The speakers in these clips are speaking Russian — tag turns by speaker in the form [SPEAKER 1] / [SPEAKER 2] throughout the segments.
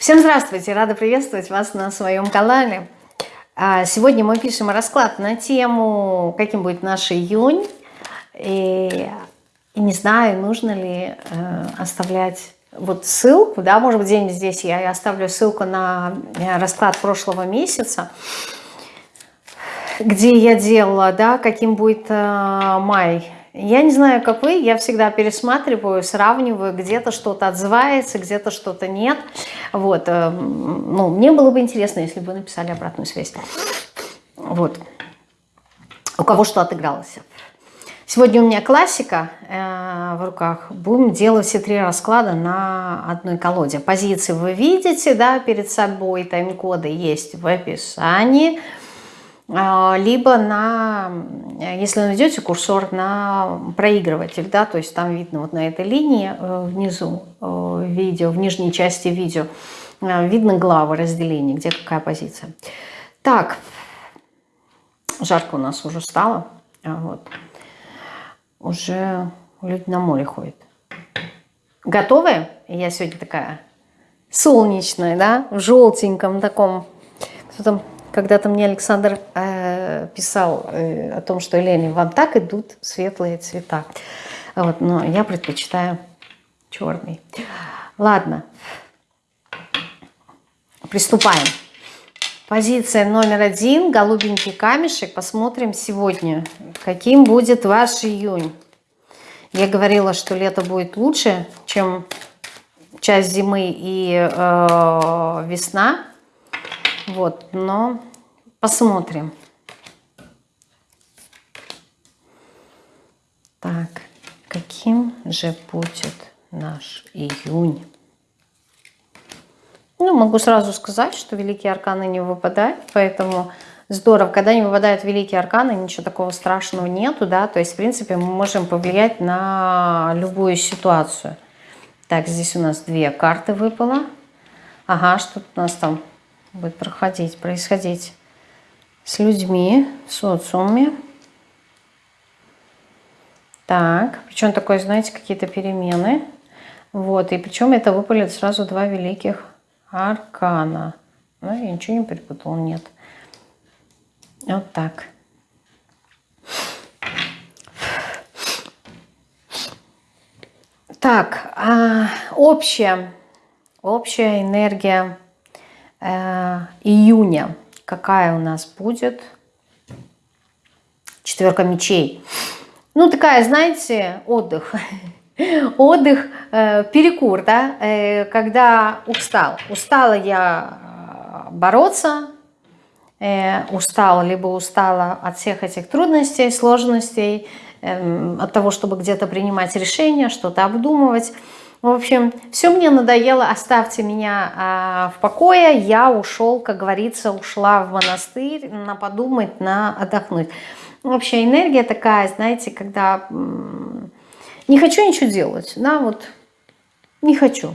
[SPEAKER 1] Всем здравствуйте! Рада приветствовать вас на своем канале. А, сегодня мы пишем расклад на тему, каким будет наш июнь. И, и не знаю, нужно ли э, оставлять вот ссылку, да, может быть, где-нибудь здесь я оставлю ссылку на э, расклад прошлого месяца, где я делала, да, каким будет э, май я не знаю, как вы, я всегда пересматриваю, сравниваю, где-то что-то отзывается, где-то что-то нет. Вот, э, ну, мне было бы интересно, если бы вы написали обратную связь. Вот. У кого что отыгралось. Сегодня у меня классика э, в руках. Будем делать все три расклада на одной колоде. Позиции вы видите, да, перед собой. Тайм-коды есть в описании. А, либо на, если найдете курсор на проигрыватель, да, то есть там видно вот на этой линии э, внизу э, видео, в нижней части видео, э, видно главы разделения, где какая позиция. Так, жарко у нас уже стало, а вот, уже люди на море ходят. Готовы? Я сегодня такая солнечная, да, в желтеньком таком, кто там когда-то мне Александр э, писал э, о том, что Елене, вам так идут светлые цвета. Вот, но я предпочитаю черный. Ладно, приступаем. Позиция номер один, голубенький камешек. Посмотрим сегодня, каким будет ваш июнь. Я говорила, что лето будет лучше, чем часть зимы и э, весна. Вот, но посмотрим. Так, каким же будет наш июнь? Ну, могу сразу сказать, что великие арканы не выпадают, поэтому здорово. Когда не выпадают великие арканы, ничего такого страшного нету, да, то есть, в принципе, мы можем повлиять на любую ситуацию. Так, здесь у нас две карты выпало. Ага, что у нас там будет проходить, происходить с людьми, в социуме. Так, причем такое, знаете, какие-то перемены. Вот, и причем это выпалит сразу два великих аркана. Ну, я ничего не перепутала, нет. Вот так. Так, а общая, общая энергия июня какая у нас будет четверка мечей. Ну, такая, знаете, отдых. Отдых, э, перекур, да, э, когда устал. Устала я э, бороться, э, устала, либо устала от всех этих трудностей, сложностей, э, от того, чтобы где-то принимать решения, что-то обдумывать. В общем, все мне надоело, оставьте меня а, в покое. Я ушел, как говорится, ушла в монастырь на подумать, на отдохнуть. Вообще энергия такая, знаете, когда не хочу ничего делать, да, вот не хочу.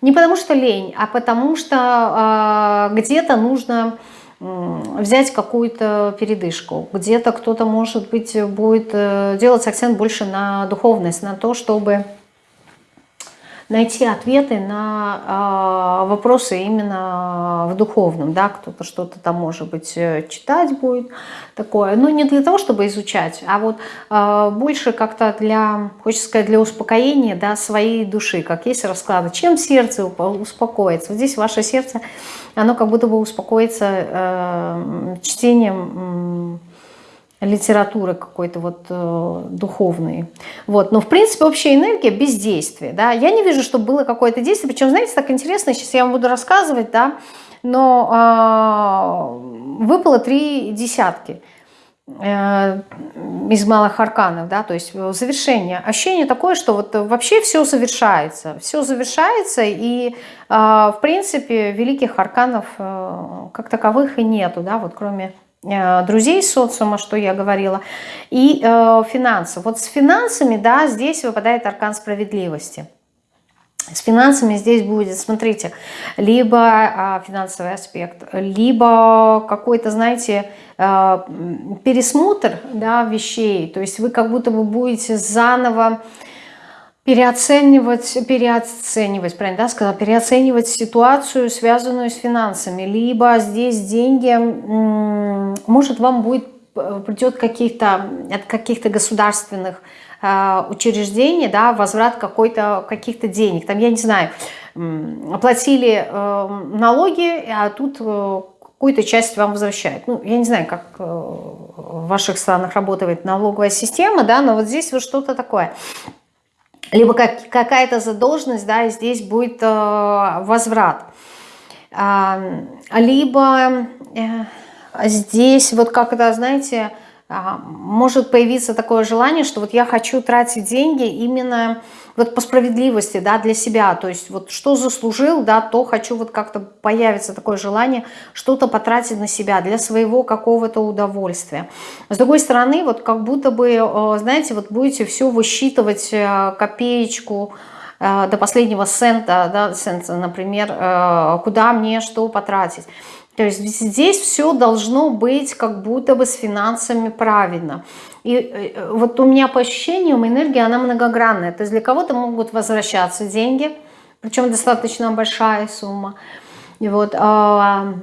[SPEAKER 1] Не потому что лень, а потому что э, где-то нужно взять какую-то передышку. Где-то кто-то, может быть, будет э, делать акцент больше на духовность, на то, чтобы найти ответы на э, вопросы именно в духовном, да, кто-то что-то там, может быть, э, читать будет такое, но не для того, чтобы изучать, а вот э, больше как-то для, хочется сказать, для успокоения, да, своей души, как есть расклады, чем сердце успокоится. Вот здесь ваше сердце, оно как будто бы успокоится э, чтением литературы какой-то вот э, духовной. Вот. Но в принципе общая энергия бездействия. Да? Я не вижу, чтобы было какое-то действие. Причем, знаете, так интересно, сейчас я вам буду рассказывать, да, но э, выпало три десятки э, из малых арканов, да, то есть завершение. Ощущение такое, что вот вообще все завершается, все завершается, и э, в принципе великих арканов э, как таковых и нету, да, вот кроме друзей социума, что я говорила, и э, финансов. Вот с финансами, да, здесь выпадает аркан справедливости. С финансами здесь будет, смотрите, либо а, финансовый аспект, либо какой-то, знаете, а, пересмотр да, вещей. То есть вы как будто бы будете заново переоценивать, переоценивать, правильно, да, сказала, переоценивать ситуацию, связанную с финансами. Либо здесь деньги, может, вам будет, придет каких-то, от каких-то государственных э, учреждений, да, возврат какой-то, каких-то денег. Там, я не знаю, оплатили э, налоги, а тут э, какую-то часть вам возвращают. Ну, я не знаю, как э, в ваших странах работает налоговая система, да, но вот здесь вот что-то такое – либо как, какая-то задолженность, да, и здесь будет э, возврат. А, либо э, здесь вот как это, знаете, а, может появиться такое желание, что вот я хочу тратить деньги именно вот по справедливости, да, для себя, то есть вот что заслужил, да, то хочу вот как-то появится такое желание что-то потратить на себя для своего какого-то удовольствия. С другой стороны, вот как будто бы, э, знаете, вот будете все высчитывать э, копеечку, э, до последнего цента, да, цента, например, куда мне что потратить. То есть здесь все должно быть как будто бы с финансами правильно. И э, вот у меня по ощущениям энергия, она многогранная. То есть для кого-то могут возвращаться деньги, причем достаточно большая сумма. И вот, а,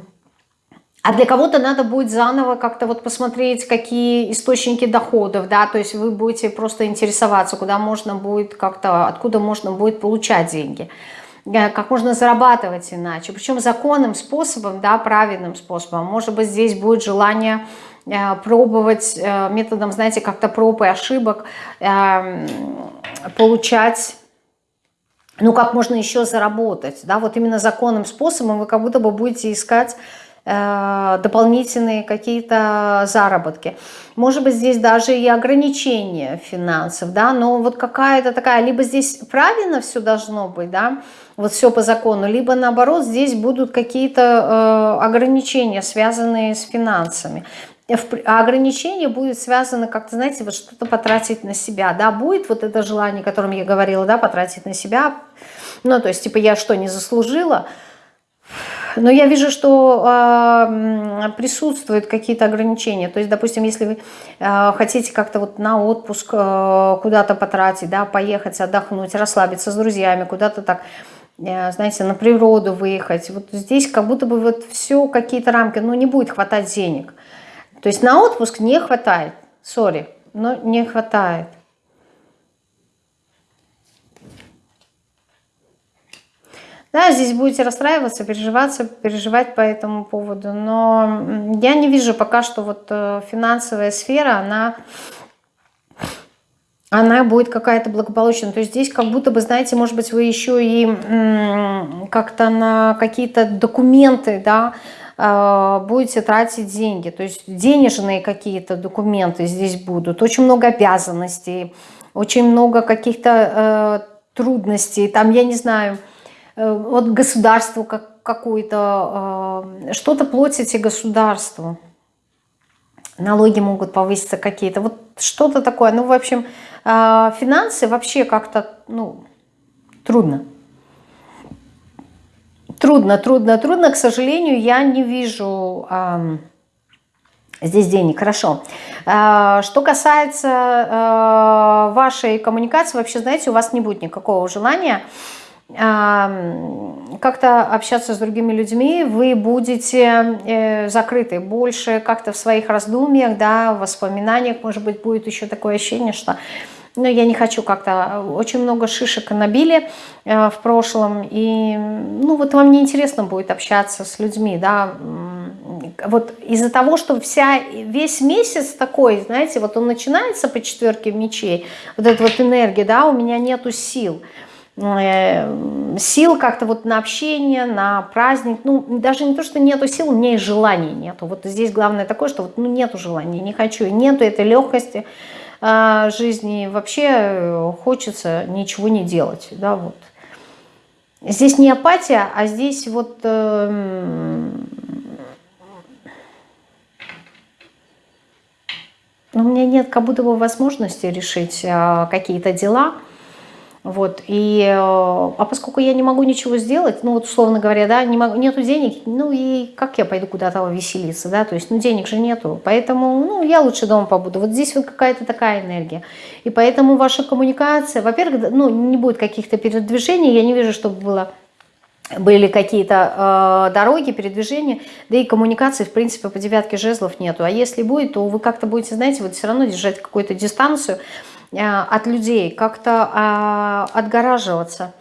[SPEAKER 1] а для кого-то надо будет заново как-то вот посмотреть, какие источники доходов, да, то есть вы будете просто интересоваться, куда можно будет как-то, откуда можно будет получать деньги. Э, как можно зарабатывать иначе, причем законным способом, да, правильным способом. Может быть, здесь будет желание э, пробовать э, методом, знаете, как-то проб и ошибок, получать ну, как можно еще заработать, да, вот именно законным способом вы как будто бы будете искать дополнительные какие-то заработки. Может быть, здесь даже и ограничения финансов, да, но вот какая-то такая, либо здесь правильно все должно быть, да, вот все по закону, либо наоборот, здесь будут какие-то э, ограничения, связанные с финансами. А ограничение будет связано, как-то, знаете, вот что-то потратить на себя, да, будет вот это желание, о котором я говорила, да, потратить на себя, ну, то есть, типа, я что, не заслужила, но я вижу, что э, присутствуют какие-то ограничения. То есть, допустим, если вы э, хотите как-то вот на отпуск э, куда-то потратить, да, поехать, отдохнуть, расслабиться с друзьями, куда-то так, э, знаете, на природу выехать. Вот здесь как будто бы вот все какие-то рамки, ну не будет хватать денег. То есть на отпуск не хватает, сори, но не хватает. Да, здесь будете расстраиваться, переживаться, переживать по этому поводу, но я не вижу пока что вот э, финансовая сфера, она, она будет какая-то благополучная. То есть здесь как будто бы, знаете, может быть, вы еще и как-то на какие-то документы, да, э, будете тратить деньги. То есть денежные какие-то документы здесь будут. Очень много обязанностей, очень много каких-то э, трудностей. Там, я не знаю, вот государству как, какую-то, э, что-то платите государству. Налоги могут повыситься какие-то. Вот что-то такое. Ну, в общем, э, финансы вообще как-то, ну, трудно. Трудно, трудно, трудно. К сожалению, я не вижу э, здесь денег. Хорошо. Э, что касается э, вашей коммуникации, вообще, знаете, у вас не будет никакого желания как-то общаться с другими людьми, вы будете э, закрыты. Больше как-то в своих раздумьях, да, в воспоминаниях, может быть, будет еще такое ощущение, что ну, я не хочу как-то, очень много шишек набили э, в прошлом, и, ну, вот вам неинтересно будет общаться с людьми, да, вот из-за того, что вся, весь месяц такой, знаете, вот он начинается по четверке мечей, вот эта вот энергия, да, у меня нету сил, Э, сил как-то вот на общение, на праздник. Ну, даже не то, что нету сил, у меня и желания нету. Вот здесь главное такое, что вот ну, нету желания, не хочу, нету этой легкости э, жизни. Вообще э, хочется ничего не делать, да, вот. Здесь не апатия, а здесь вот... Э, у меня нет как будто бы возможности решить э, какие-то дела, Вот, и, э, а поскольку я не могу ничего сделать, ну вот условно говоря, да, не могу, нету денег, ну и как я пойду куда-то веселиться, да, то есть, ну денег же нету, поэтому, ну я лучше дома побуду. Вот здесь вот какая-то такая энергия. И поэтому ваша коммуникация, во-первых, ну не будет каких-то передвижений, я не вижу, чтобы было были какие-то э, дороги, передвижения, да и коммуникации, в принципе, по девятке жезлов нету. А если будет, то вы как-то будете, знаете, вот все равно держать какую-то дистанцию, от людей, как-то а, отгораживаться.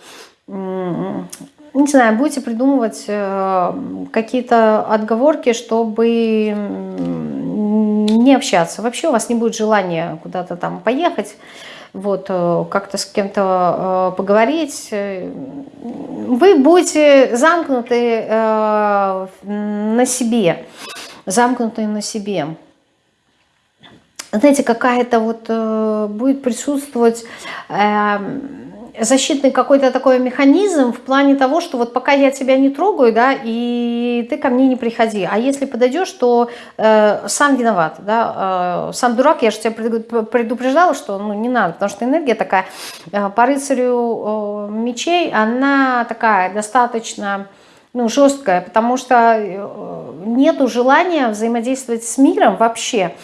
[SPEAKER 1] Не знаю, будете придумывать э, какие-то отговорки, чтобы не общаться. Вообще у вас не будет желания куда-то там поехать, вот, э, как-то с кем-то поговорить. Вы будете замкнуты на себе, замкнуты на себе знаете, какая-то вот э, будет присутствовать э, защитный какой-то такой механизм в плане того, что вот пока я тебя не трогаю, да, и ты ко мне не приходи. А если подойдешь, то э, сам виноват, да, э, сам дурак, я же тебя предупреждала, что ну, не надо, потому что энергия такая э, по рыцарю э, мечей, она такая достаточно ну, жесткая, потому что э, нету желания взаимодействовать с миром вообще.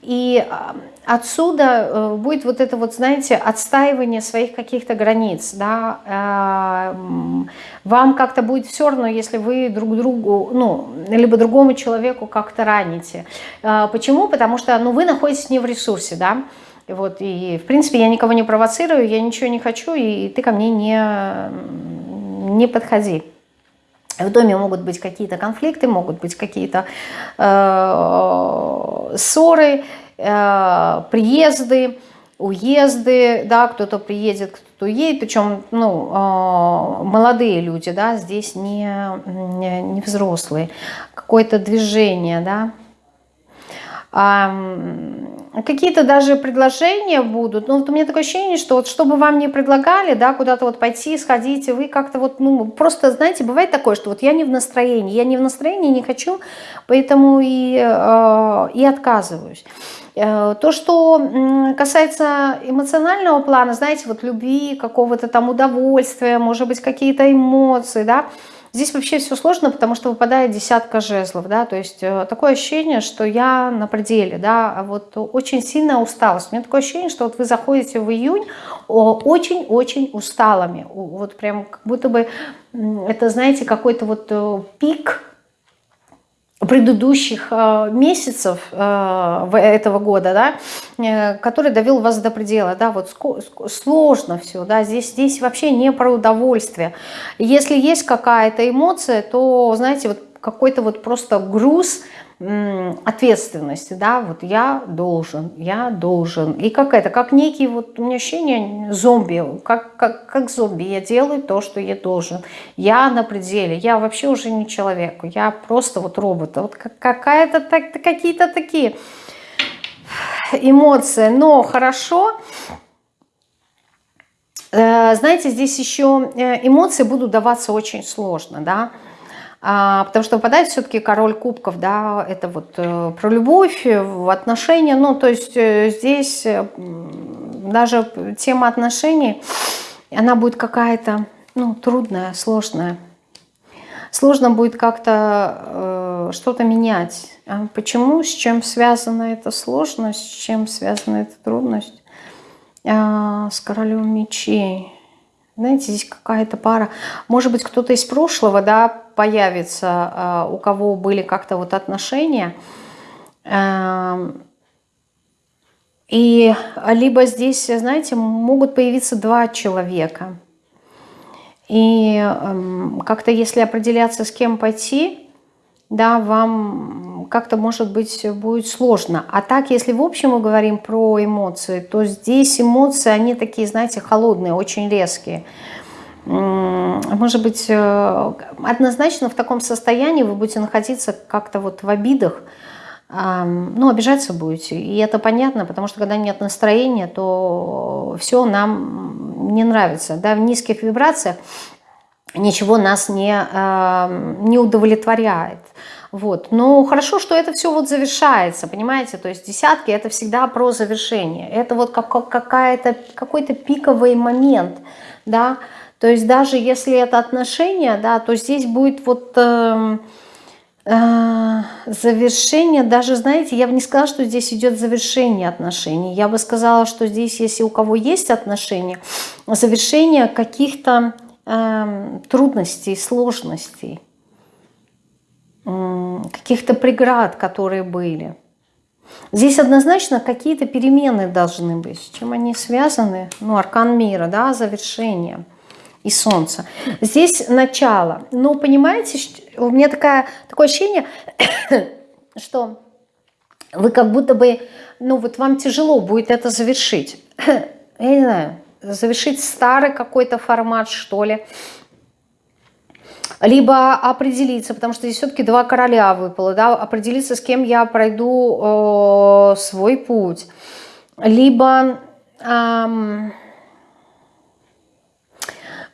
[SPEAKER 1] И а, отсюда э, будет вот это вот, знаете, отстаивание своих каких-то границ, да, э, вам как-то будет все равно, если вы друг другу, ну, либо другому человеку как-то раните. Почему? Потому что, ну, вы находитесь не в ресурсе, да, вот, и, в принципе, я никого не провоцирую, я ничего не хочу, и ты ко мне не, не подходи. В доме могут быть какие-то конфликты, могут быть какие-то э, ссоры, э, приезды, уезды, да, кто-то приедет, кто-то уедет, причем, ну, э, молодые люди, да, здесь не, не, не взрослые, какое-то движение, да, какие-то даже предложения будут, но вот у меня такое ощущение, что вот чтобы вам не предлагали, да, куда-то вот пойти, сходить, вы как-то вот, ну, просто, знаете, бывает такое, что вот я не в настроении, я не в настроении, не хочу, поэтому и, э, и отказываюсь. Э, то, что касается эмоционального плана, знаете, вот любви, какого-то там удовольствия, может быть, какие-то эмоции, да, Здесь вообще все сложно, потому что выпадает десятка жезлов, да, то есть э, такое ощущение, что я на пределе, да, а вот очень сильная усталость. У меня такое ощущение, что вот вы заходите в июнь очень-очень усталыми, вот прям как будто бы это, знаете, какой-то вот э, пик предыдущих э, месяцев э, этого года, да, э, который довел вас до предела, да, вот сложно все, да, здесь, здесь вообще не про удовольствие. Если есть какая-то эмоция, то, знаете, вот какой-то вот просто груз, ответственности, да, вот я должен, я должен. И как это, как некий, вот у меня ощущение зомби, как, как, как зомби, я делаю то, что я должен. Я на пределе, я вообще уже не человек, я просто вот робот. Вот какая-то, так, какие-то такие эмоции, но хорошо, э, знаете, здесь еще э, эмоции будут даваться очень сложно, да, потому что выпадает все-таки король кубков, да, это вот э, про любовь, э, отношения, ну, то есть э, здесь даже тема отношений, она будет какая-то, ну, трудная, сложная. Сложно будет как-то э, что-то менять. А почему? С чем связана эта сложность? С чем связана эта трудность? А, с королем мечей. Знаете, здесь какая-то пара. Может быть, кто-то из прошлого, да, появится, а, у кого были как-то вот отношения. Эм, и либо здесь, знаете, могут появиться два человека. И эм, как-то если определяться, с кем пойти, да, вам как-то, может быть, будет сложно. А так, если в общем мы говорим про эмоции, то здесь эмоции, они такие, знаете, холодные, очень резкие. Может быть, э, однозначно в таком состоянии вы будете находиться как-то вот в обидах, ну, обижаться будете. И это понятно, потому что когда нет настроения, то все нам не нравится. Да, в низких вибрациях ничего нас не, не удовлетворяет. Вот. Но хорошо, что это все вот завершается, понимаете? То есть десятки это всегда про завершение. Это вот как, какая-то, какой-то пиковый момент, да. То есть даже если это отношения, да, то здесь будет вот... Э, завершение, даже, знаете, я бы не сказала, что здесь идет завершение отношений. Я бы сказала, что здесь, если у кого есть отношения, завершение каких-то э, трудностей, сложностей, каких-то преград, которые были. Здесь однозначно какие-то перемены должны быть. С чем они связаны? Ну, аркан мира, да, завершение и солнце. Здесь начало. Но понимаете, у меня такая, такое ощущение, что вы как будто бы, ну вот вам тяжело будет это завершить. Я не знаю, завершить старый какой-то формат, что ли. Либо определиться, потому что здесь все-таки два короля выпало, да, определиться, с кем я пройду э, свой путь. Либо... Э,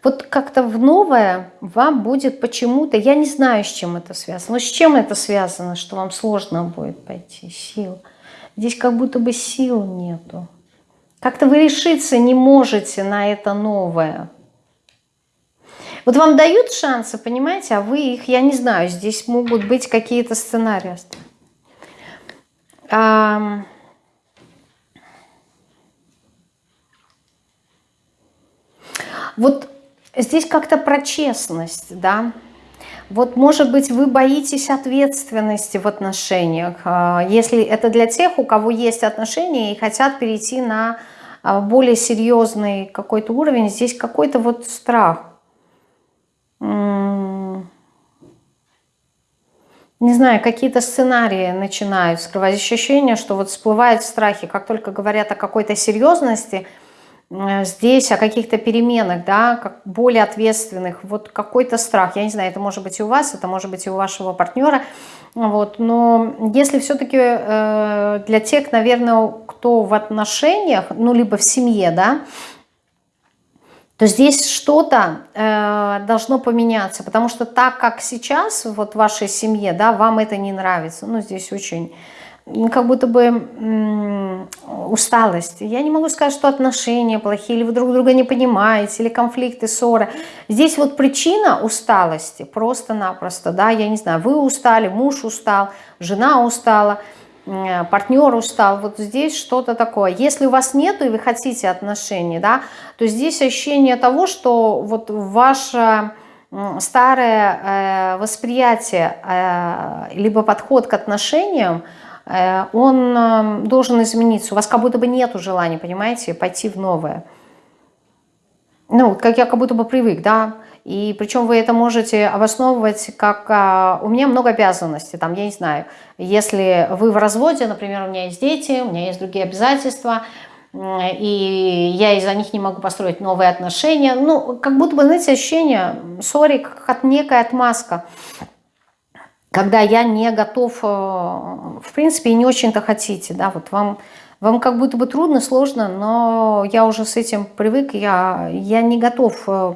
[SPEAKER 1] вот как-то в новое вам будет почему-то, я не знаю, с чем это связано, но с чем это связано, что вам сложно будет пойти, сил. Здесь как будто бы сил нету. Как-то вы решиться не можете на это новое. Вот вам дают шансы, понимаете, а вы их, я не знаю, здесь могут быть какие-то сценарии. А, вот Здесь как-то про честность, да. Вот, может быть, вы боитесь ответственности в отношениях. А, если это для тех, у кого есть отношения и хотят перейти на а, более серьезный какой-то уровень, здесь какой-то вот страх. Не знаю, какие-то сценарии начинают скрывать. Ощущение, что вот всплывают страхи, как только говорят о какой-то серьезности – Э, здесь о каких-то переменах, да, как более ответственных, вот какой-то страх, я не знаю, это может быть и у вас, это может быть и у вашего партнера, вот, но если все-таки э, для тех, наверное, кто в отношениях, ну, либо в семье, да, то здесь что-то э, должно поменяться, потому что так, как сейчас вот в вашей семье, да, вам это не нравится, ну, здесь очень как будто бы усталость. Я не могу сказать, что отношения плохие, или вы друг друга не понимаете, или конфликты, ссоры. Здесь вот причина усталости просто-напросто, да, я не знаю, вы устали, муж устал, жена устала, партнер устал, вот здесь что-то такое. Если у вас нету и вы хотите отношений, да, то здесь ощущение того, что вот ваше старое э, восприятие, э, либо подход к отношениям, Э, он эм, должен измениться. У вас как будто бы нет желания, понимаете, пойти в новое. Ну, как я как будто бы привык, да. И причем вы это можете обосновывать как а, у меня много обязанностей, там, я не знаю, если вы в разводе, например, у меня есть дети, у меня есть другие обязательства, и я из-за них не могу построить новые отношения. Ну, как будто бы, знаете, ощущение, сори, как от некая отмазка когда я не готов, э, в принципе, и не очень-то хотите, да, вот вам, вам как будто бы трудно, сложно, но я уже с этим привык, я, я не готов э,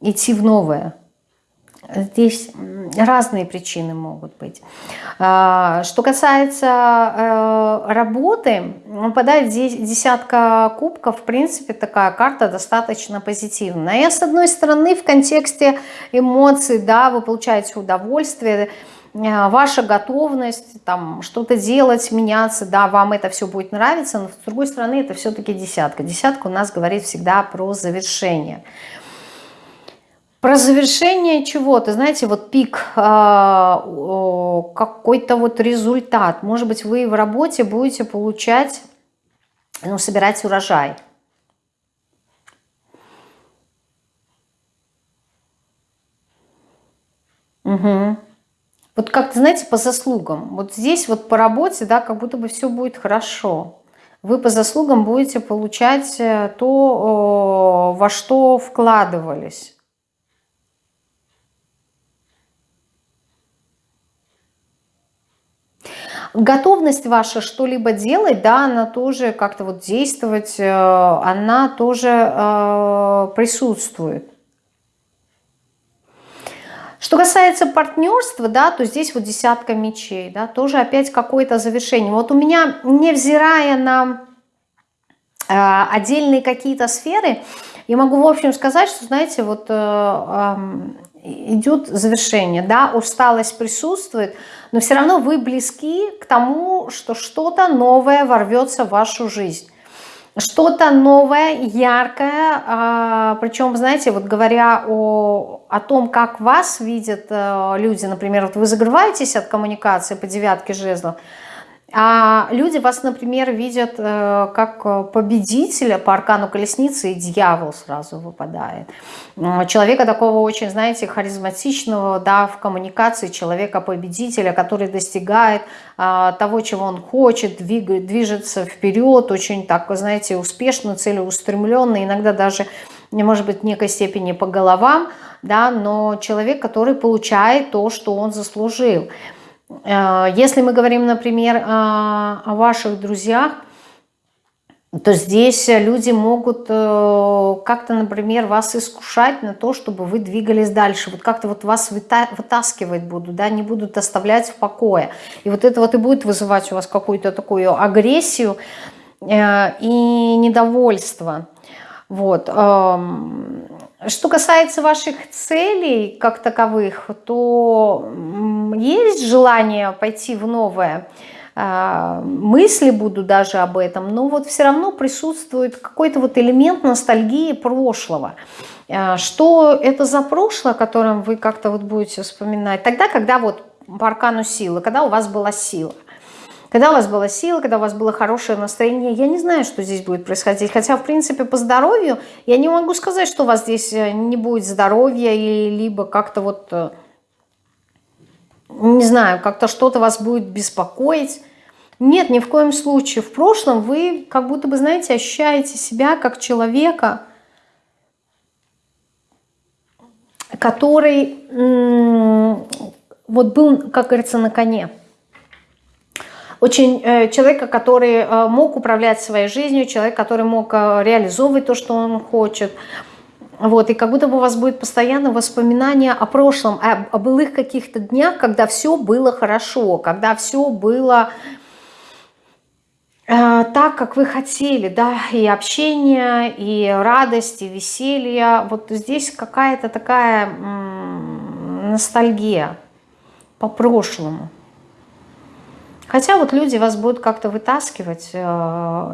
[SPEAKER 1] идти в новое. Здесь разные причины могут быть. А, что касается э, работы, выпадает здесь десятка кубков, в принципе, такая карта достаточно позитивная. И с одной стороны, в контексте эмоций, да, вы получаете удовольствие, Э, ваша готовность там что-то делать, меняться, да, вам это все будет нравиться, но с другой стороны это все-таки десятка. Десятка у нас говорит всегда про завершение. Про завершение чего-то, знаете, вот пик, э, какой-то вот результат. Может быть, вы в работе будете получать, ну, собирать урожай. Угу. Вот как-то, знаете, по заслугам. Вот здесь вот по работе, да, как будто бы все будет хорошо. Вы по заслугам будете получать э, то, во что вкладывались. Готовность ваша что-либо делать, да, она тоже как-то вот действовать, э, она тоже э, присутствует. Что касается партнерства, да, то здесь вот десятка мечей, да, тоже опять какое-то завершение. Вот у меня, невзирая на э, отдельные какие-то сферы, я могу в общем сказать, что, знаете, вот э, э, идет завершение, да, усталость присутствует, но все равно вы близки к тому, что что-то новое ворвется в вашу жизнь. Что-то новое, яркое, а, причем, знаете, вот говоря о, о том, как вас видят э, люди, например, вот вы закрываетесь от коммуникации по девятке жезлов, а люди вас, например, видят э, как победителя по аркану колесницы, и дьявол сразу выпадает. Человека такого очень, знаете, харизматичного, да, в коммуникации, человека-победителя, который достигает э, того, чего он хочет, двигает, движется вперед, очень так, знаете, успешно, целеустремленно, иногда даже, может быть, в некой степени по головам, да, но человек, который получает то, что он заслужил. Э, если мы говорим, например, о ваших друзьях, то здесь люди могут э, как-то, например, вас искушать на то, чтобы вы двигались дальше. Вот как-то вот вас вытаскивать будут, да, не будут оставлять в покое. И вот это вот и будет вызывать у вас какую-то такую агрессию э, и недовольство. Вот. Что касается ваших целей как таковых, то есть желание пойти в новое, а, мысли буду даже об этом, но вот все равно присутствует какой-то вот элемент ностальгии прошлого. А, что это за прошлое, о котором вы как-то вот будете вспоминать? Тогда, когда вот по аркану силы, когда у вас была сила – когда у вас была сила, когда у вас было хорошее настроение, я не знаю, что здесь будет происходить. Хотя, в принципе, по здоровью я не могу сказать, что у вас здесь э, не будет здоровья, или либо как-то вот, э, не знаю, как-то что-то вас будет беспокоить. Нет, ни в коем случае. В прошлом вы как будто бы, знаете, ощущаете себя как человека, который вот был, как говорится, на коне очень э, человека, который э, мог управлять своей жизнью, человек, который мог э, реализовывать то, что он хочет. Вот, и как будто бы у вас будет постоянно воспоминание о прошлом, о, о былых каких-то днях, когда все было хорошо, когда все было так, как вы хотели, да, и общение, и радость, и веселье. Вот здесь какая-то такая ностальгия по прошлому. Хотя вот люди вас будут как-то вытаскивать э,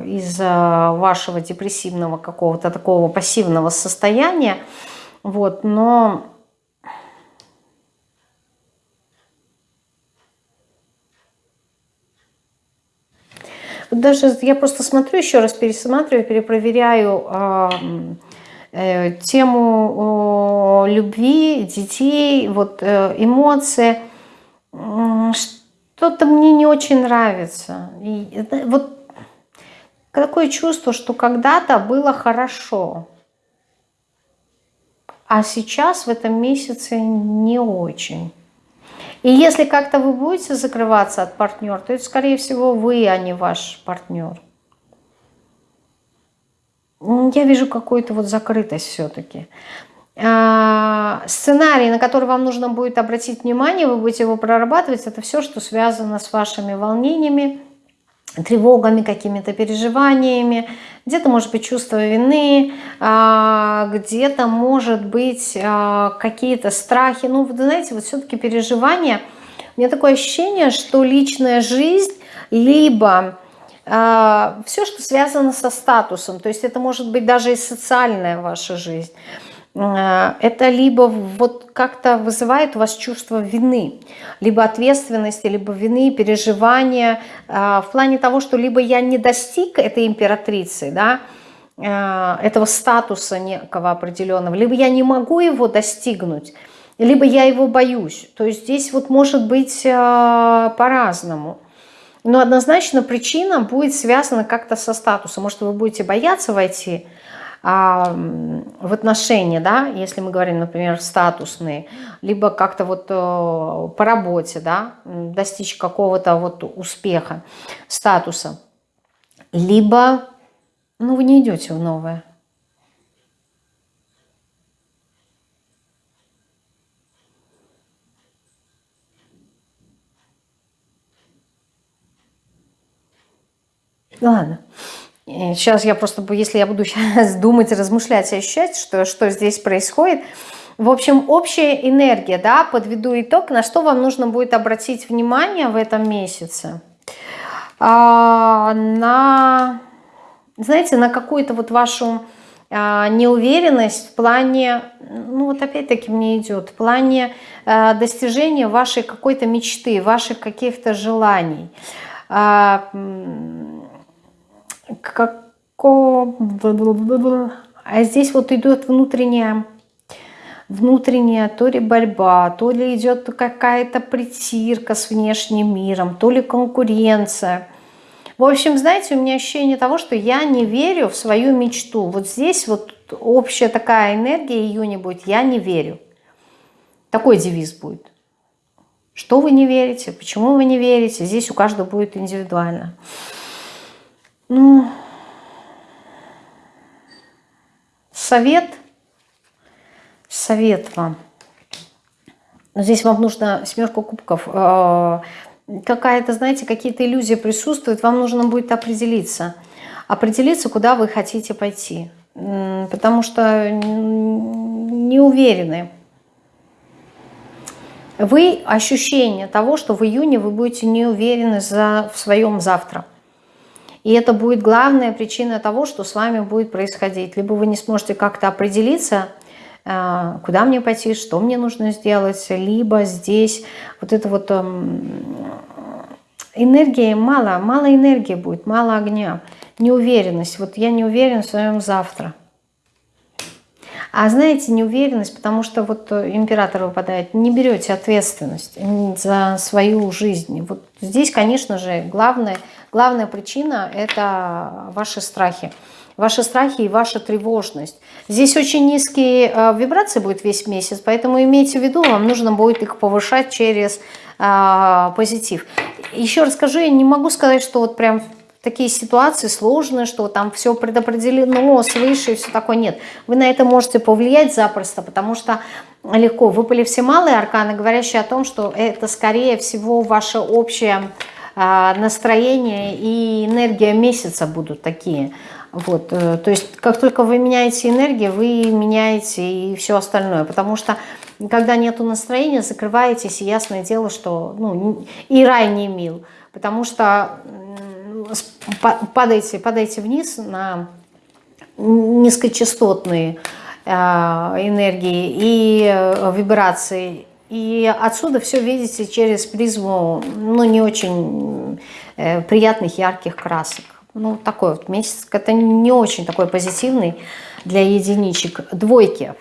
[SPEAKER 1] из вашего депрессивного какого-то такого пассивного состояния, вот, но... Даже я просто смотрю, еще раз пересматриваю, перепроверяю э, э, тему э, любви, детей, вот э, эмоции, что-то мне не очень нравится. И вот такое чувство, что когда-то было хорошо, а сейчас в этом месяце не очень. И если как-то вы будете закрываться от партнера, то это, скорее всего, вы, а не ваш партнер. Я вижу какую-то вот закрытость все-таки. А, сценарий, на который вам нужно будет обратить внимание, вы будете его прорабатывать, это все, что связано с вашими волнениями, тревогами, какими-то переживаниями, где-то может быть чувство вины, а, где-то может быть а, какие-то страхи. Ну, вы знаете, вот все-таки переживания, у меня такое ощущение, что личная жизнь, либо все, что связано со статусом, то есть это может быть даже и социальная ваша жизнь, это либо вот как-то вызывает у вас чувство вины, либо ответственности, либо вины, переживания, э, в плане того, что либо я не достиг этой императрицы, да, э, этого статуса некого определенного, либо я не могу его достигнуть, либо я его боюсь. То есть здесь вот может быть по-разному. Но однозначно причина будет связана как-то со статусом. Может, вы будете бояться войти а, в отношения, да, если мы говорим, например, статусные, либо как-то вот э, по работе, да, достичь какого-то вот успеха, статуса, либо, ну, вы не идете в новое. Ладно. Сейчас я просто, если я буду сейчас думать, размышлять, ощущать, что, что здесь происходит. В общем, общая энергия, да, подведу итог, на что вам нужно будет обратить внимание в этом месяце. А, на, знаете, на какую-то вот вашу а, неуверенность в плане, ну вот опять-таки мне идет, в плане а, достижения вашей какой-то мечты, ваших каких-то желаний. А, Како... А здесь вот идет внутренняя, внутренняя то ли борьба, то ли идет какая-то притирка с внешним миром, то ли конкуренция. В общем, знаете, у меня ощущение того, что я не верю в свою мечту. Вот здесь вот общая такая энергия июня будет «я не верю». Такой девиз будет. Что вы не верите, почему вы не верите, здесь у каждого будет индивидуально. Ну, совет, совет вам. Здесь вам нужно семерку кубков. Э, какая-то, знаете, какие-то иллюзии присутствуют. Вам нужно будет определиться. Определиться, куда вы хотите пойти. Потому что не уверены. Вы ощущение того, что в июне вы будете не уверены за, в своем завтра. И это будет главная причина того, что с вами будет происходить. Либо вы не сможете как-то определиться, э, куда мне пойти, что мне нужно сделать, либо здесь вот это вот эм, энергии мало, мало энергии будет, мало огня, неуверенность. Вот я не уверен в своем завтра. А знаете, неуверенность, потому что вот император выпадает, не берете ответственность за свою жизнь. Вот здесь, конечно же, главное – Главная причина – это ваши страхи. Ваши страхи и ваша тревожность. Здесь очень низкие э, вибрации будет весь месяц, поэтому имейте в виду, вам нужно будет их повышать через э, позитив. Еще расскажу, я не могу сказать, что вот прям такие ситуации сложные, что там все предопределено свыше и все такое. Нет, вы на это можете повлиять запросто, потому что легко. Выпали все малые арканы, говорящие о том, что это скорее всего ваше общее настроение и энергия месяца будут такие. Вот, э, то есть как только вы меняете энергию, вы меняете и все остальное, потому что когда нету настроения, закрываетесь, и ясное дело, что ну, и рай не мил, потому что падаете, падаете вниз на низкочастотные а, энергии и э, вибрации, и отсюда все видите через призму, ну, не очень э, приятных, ярких красок. Ну, такой вот месяц, это не очень такой позитивный для единичек. Двойки.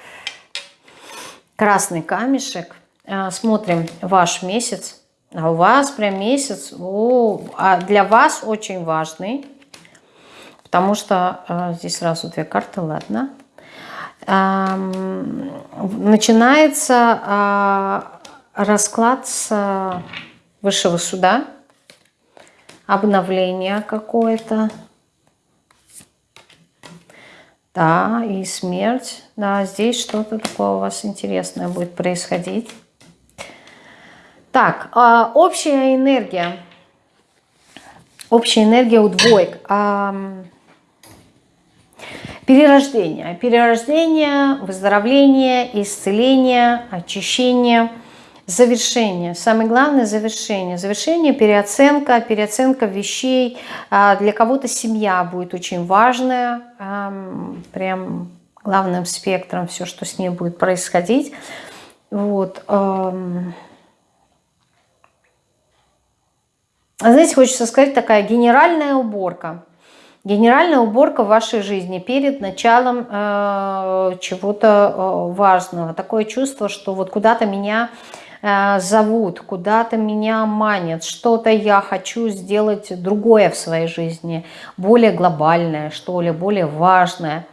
[SPEAKER 1] Красный камешек. Э, смотрим ваш месяц. А у вас прям месяц, о, а для вас очень важный. Потому что э, здесь сразу две карты, ладно начинается а, расклад с высшего суда, обновление какое-то. Да, и смерть. Да, здесь что-то такое у вас интересное будет происходить. Так, а, общая энергия. Общая энергия у двоек. Перерождение. Перерождение, выздоровление, исцеление, очищение, завершение. Самое главное – завершение. Завершение, переоценка, переоценка вещей. А, для кого-то семья будет очень важная, прям главным спектром, все, что с ней будет происходить. Вот. Знаете, хочется сказать, такая генеральная уборка – Генеральная уборка в вашей жизни перед началом э, чего-то э, важного. Такое чувство, что вот куда-то меня э, зовут, куда-то меня манят, что-то я хочу сделать другое в своей жизни, более глобальное, что ли, более важное.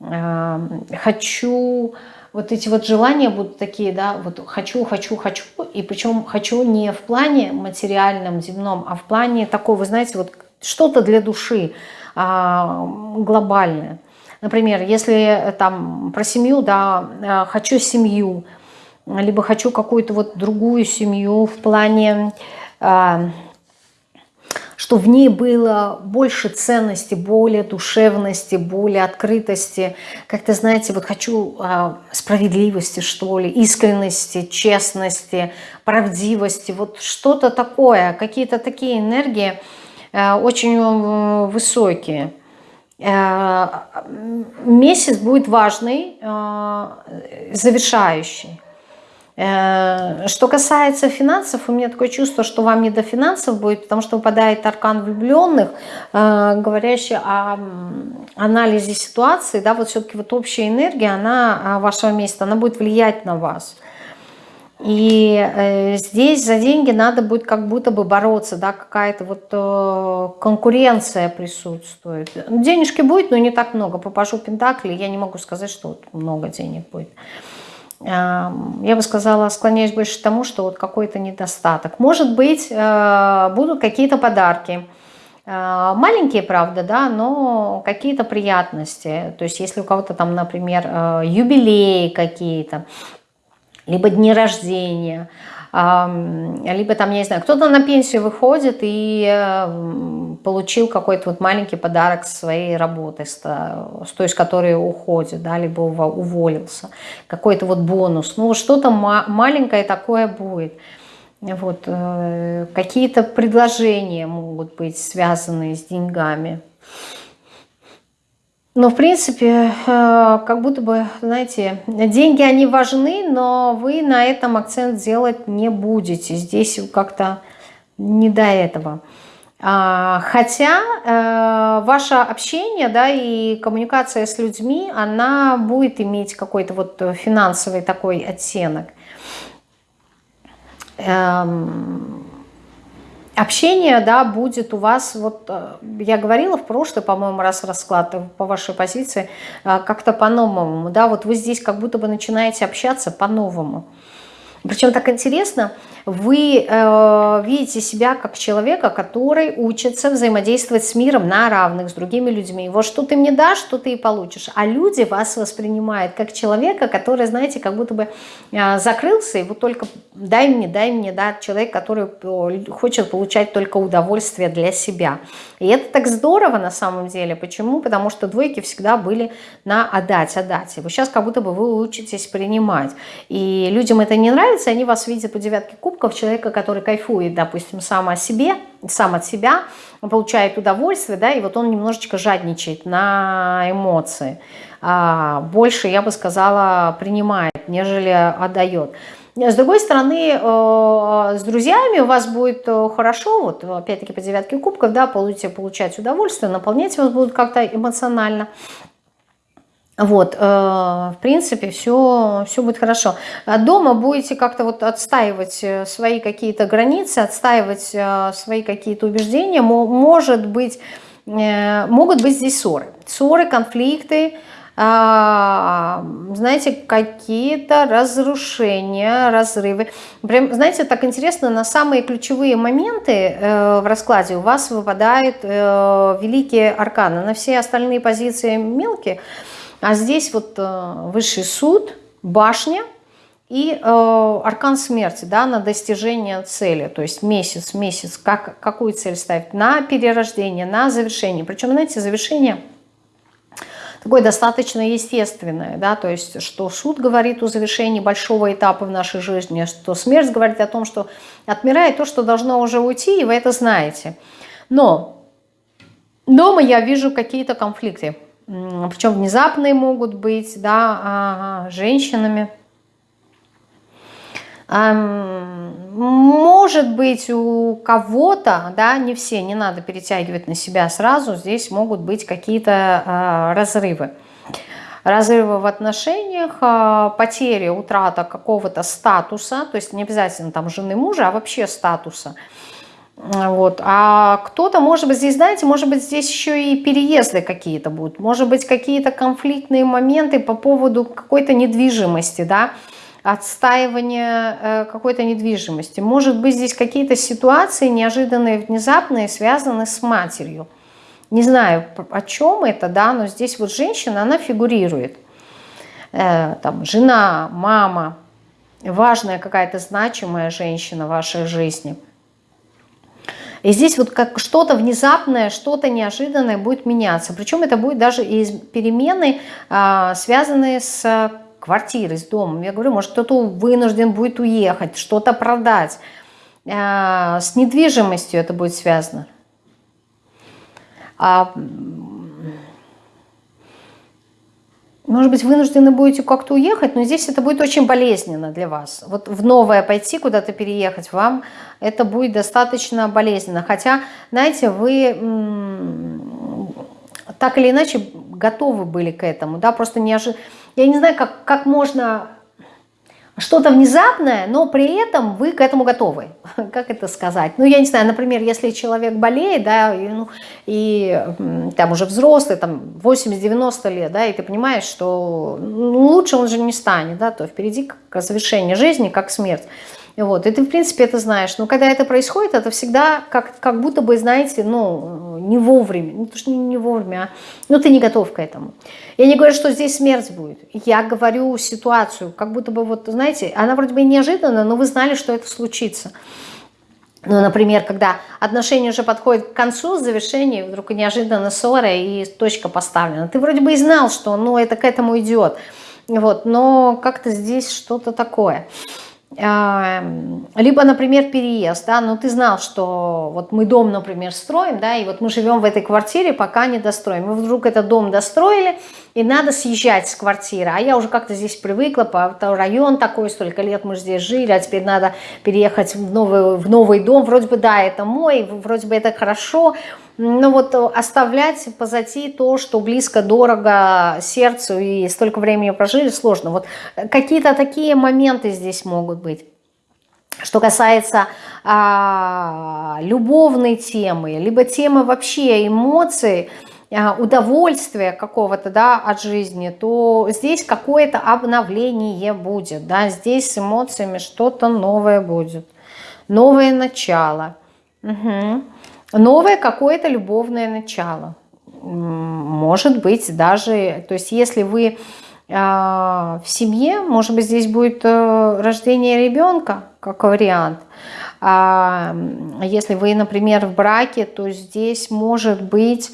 [SPEAKER 1] Э, хочу вот эти вот желания будут такие, да, вот хочу, хочу, хочу, и причем хочу не в плане материальном, земном, а в плане такого, вы знаете, вот что-то для души, а, глобальное. Например, если там про семью, да, а, хочу семью, либо хочу какую-то вот другую семью в плане, а, что в ней было больше ценности, более душевности, более открытости. Как-то, знаете, вот хочу справедливости, что ли, искренности, честности, правдивости, вот что-то такое, какие-то такие энергии очень а, высокие. А, месяц будет важный, завершающий. Э, что касается финансов, у меня такое чувство, что вам не до финансов будет, потому что выпадает аркан влюбленных, э, говорящий о анализе ситуации, да, вот все-таки вот общая энергия, она а, вашего места, она будет влиять на вас. И э, здесь за деньги надо будет как будто бы бороться, да, какая-то вот э, конкуренция присутствует. Денежки будет, но не так много. Попажу Пентакли, я не могу сказать, что вот много денег будет я бы сказала, склоняюсь больше к тому, что вот какой-то недостаток. Может быть, э, будут какие-то подарки. Маленькие, правда, да, но какие-то приятности. То есть если у кого-то там, например, юбилеи какие-то, либо дни рождения, либо там, я не знаю, кто-то на пенсию выходит и получил какой-то вот маленький подарок своей работы, с той, с которой уходит, да, либо уволился, какой-то вот бонус, ну что-то маленькое такое будет. Вот, э, какие-то предложения могут быть связанные с деньгами. Но, в принципе, э, как будто бы, знаете, деньги, они важны, но вы на этом акцент делать не будете. Здесь как-то не до этого. А, хотя э, ваше общение да, и коммуникация с людьми, она будет иметь какой-то вот финансовый такой оттенок. Эм, общение, да, будет у вас, вот э, я говорила в прошлый, по-моему, раз расклад по вашей позиции, э, как-то по-новому, да, вот вы здесь как будто бы начинаете общаться по-новому. Причем так интересно, вы э, видите себя как человека, который учится взаимодействовать с миром на равных, с другими людьми. Вот что ты мне дашь, что ты и получишь. А люди вас воспринимают как человека, который, знаете, как будто бы э, закрылся, и вот только дай мне, дай мне, да, человек, который хочет получать только удовольствие для себя. И это так здорово на самом деле. Почему? Потому что двойки всегда были на отдать, отдать. И вы сейчас как будто бы вы учитесь принимать. И людям это не нравится, они вас видят по девятке кубков, человека, который кайфует, допустим, сам о себе, сам от себя, получает удовольствие, да, и вот он немножечко жадничает на эмоции. А, больше, я бы сказала, принимает, нежели отдает. С другой стороны, э, с друзьями у вас будет э, хорошо, вот опять-таки по девятке кубков, да, будете получать удовольствие, наполнять вас будут как-то эмоционально. Вот, э, в принципе, все, все будет хорошо. А дома будете как-то вот отстаивать э, свои какие-то границы, отстаивать э, свои какие-то убеждения. Может быть, могут быть здесь ссоры. Ссоры, конфликты, а, знаете, какие-то разрушения, разрывы. Прям, знаете, так интересно, на самые ключевые моменты в раскладе у вас выпадают великие арканы. На все остальные позиции мелкие – а здесь вот э, высший суд, башня и э, аркан смерти да, на достижение цели. То есть месяц, месяц, как, какую цель ставить? На перерождение, на завершение. Причем, знаете, завершение такое достаточно естественное, да, то есть, что суд говорит о завершении большого этапа в нашей жизни, что смерть говорит о том, что отмирает то, что должно уже уйти, и вы это знаете. Но дома я вижу какие-то конфликты причем внезапные могут быть, да, а, женщинами. Может быть, у кого-то, да, не все, не надо перетягивать на себя сразу, здесь могут быть какие-то а, разрывы. Разрывы в отношениях, а, потери, утрата какого-то статуса, то есть не обязательно там жены мужа, а вообще статуса – вот. А кто-то, может быть, здесь, знаете, может быть, здесь еще и переезды какие-то будут, может быть, какие-то конфликтные моменты по поводу какой-то недвижимости, да, отстаивания э, какой-то недвижимости. Может быть, здесь какие-то ситуации неожиданные, внезапные, связаны с матерью. Не знаю, о чем это, да, но здесь вот женщина, она фигурирует. Э, там, жена, мама, важная какая-то значимая женщина в вашей жизни – И здесь вот как что-то внезапное, что-то неожиданное будет меняться. Причем это будет даже из перемены, а, связанные с квартирой, с домом. Я говорю, может кто-то вынужден будет уехать, что-то продать. А, с недвижимостью это будет связано. Может быть, вынуждены будете как-то уехать, но здесь это будет очень болезненно для вас. Вот в новое пойти, куда-то переехать, вам это будет достаточно болезненно. Хотя, знаете, вы так или иначе готовы были к этому, да, просто неожиданно. Я не знаю, как, как можно что-то внезапное, но при этом вы к этому готовы. Как это сказать? Ну, я не знаю, например, если человек болеет, да, и, ну, и там уже взрослый, там 80-90 лет, да, и ты понимаешь, что ну, лучше он же не станет, да, то впереди как завершение жизни, как смерть. Вот, и ты, в принципе, это знаешь. Но когда это происходит, это всегда как, как будто бы, знаете, ну, не вовремя. Ну, то, что не, вовремя, а, ну, ты не готов к этому. Я не говорю, что здесь смерть будет. Я говорю ситуацию, как будто бы, вот, знаете, она вроде бы неожиданная, но вы знали, что это случится. Ну, например, когда отношения уже подходят к концу, завершению, вдруг неожиданно ссора и точка поставлена. Ты вроде бы и знал, что ну, это к этому идет. Вот, но как-то здесь что-то такое. Либо, например, переезд, да, ну ты знал, что вот мы дом, например, строим, да, и вот мы живем в этой квартире, пока не достроим. Мы вдруг этот дом достроили, и надо съезжать с квартиры, а я уже как-то здесь привыкла, по район такой, столько лет мы здесь жили, а теперь надо переехать в новый, в новый дом, вроде бы, да, это мой, вроде бы это хорошо, но вот оставлять позади то, что близко, дорого сердцу и столько времени прожили, сложно. Вот какие-то такие моменты здесь могут быть. Что касается а, любовной темы, либо темы вообще эмоций, удовольствия какого-то да, от жизни, то здесь какое-то обновление будет. Да, здесь с эмоциями что-то новое будет. Новое начало. Угу новое какое-то любовное начало. Может быть, даже, то есть если вы а, в семье, может быть, здесь будет э, рождение ребенка, как вариант. А если вы, например, в браке, то здесь может быть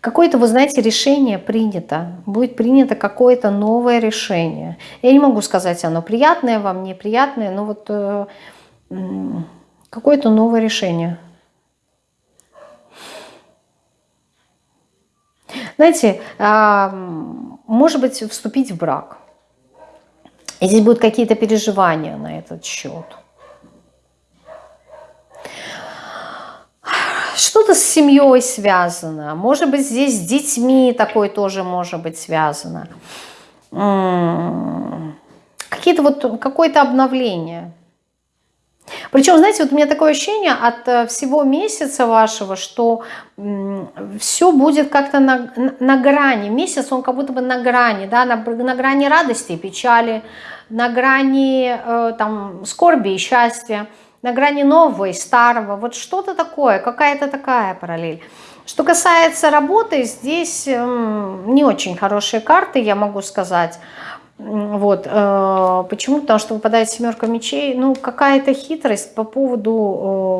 [SPEAKER 1] какое-то, вы знаете, решение принято. Будет принято какое-то новое решение. Я не могу сказать, оно приятное вам, неприятное, но вот э, какое-то новое решение. Знаете, а, может быть, вступить в брак. И здесь будут какие-то переживания на этот счет. Что-то с семьей связано. Может быть, здесь с детьми такое тоже может быть связано. Какие-то вот какое-то обновление. Причем, знаете, вот у меня такое ощущение от э, всего месяца вашего, что все будет как-то на, на грани. Месяц, он как будто бы на грани, да, на, на грани радости и печали, на грани э, там, скорби и счастья, на грани нового и старого. Вот что-то такое, какая-то такая параллель. Что касается работы, здесь э, не очень хорошие карты, я могу сказать. Вот. Э, почему? Потому что выпадает семерка мечей. Ну, какая-то хитрость по поводу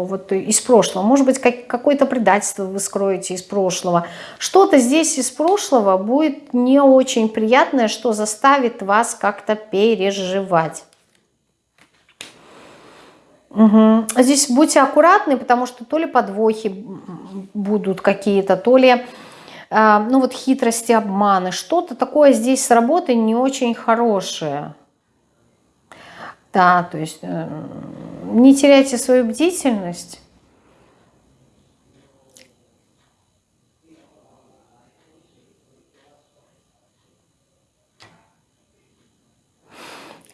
[SPEAKER 1] вот из прошлого. Может быть, как, какое-то предательство вы скроете из прошлого. Что-то здесь из прошлого будет не очень приятное, что заставит вас как-то переживать. Угу. Здесь будьте аккуратны, потому что то ли подвохи будут какие-то, то ли а, ну вот хитрости, обманы, что-то такое здесь с работой не очень хорошее. Да, то есть э, не теряйте свою бдительность.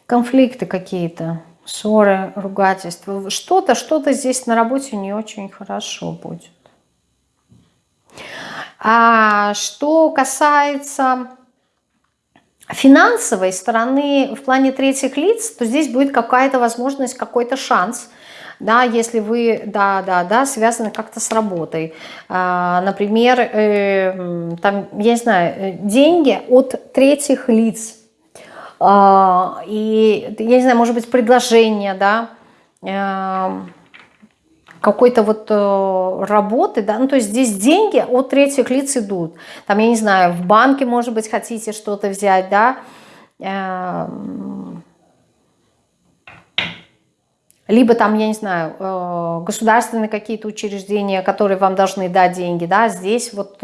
[SPEAKER 1] Конфликты какие-то, ссоры, ругательства. Что-то, что-то здесь на работе не очень хорошо будет. А что касается финансовой стороны в плане третьих лиц, то здесь будет какая-то возможность, какой-то шанс, да, если вы, да, да, да, связаны как-то с работой. А, например, э, там, я не знаю, э, деньги от третьих лиц. А, и, я не знаю, может быть, предложение, да, э, какой-то вот э, работы, да, ну то есть здесь деньги от третьих лиц идут. Там, я не знаю, в банке, может быть, хотите что-то взять, да, э, либо там, я не знаю, э, государственные какие-то учреждения, которые вам должны дать деньги, да, здесь вот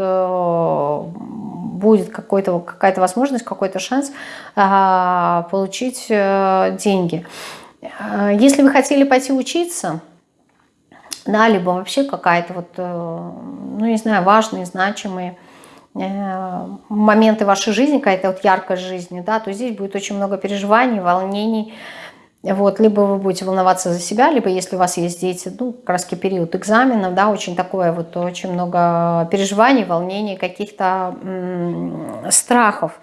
[SPEAKER 1] будет какая-то возможность, какой-то шанс э, получить деньги. Если вы хотели пойти учиться, да, либо вообще какая-то вот, ну, не знаю, важные, значимые моменты вашей жизни, какая-то вот яркость жизни, да, то здесь будет очень много переживаний, волнений, вот, либо вы будете волноваться за себя, либо если у вас есть дети, ну, как период экзаменов, да, очень такое вот, очень много переживаний, волнений, каких-то страхов.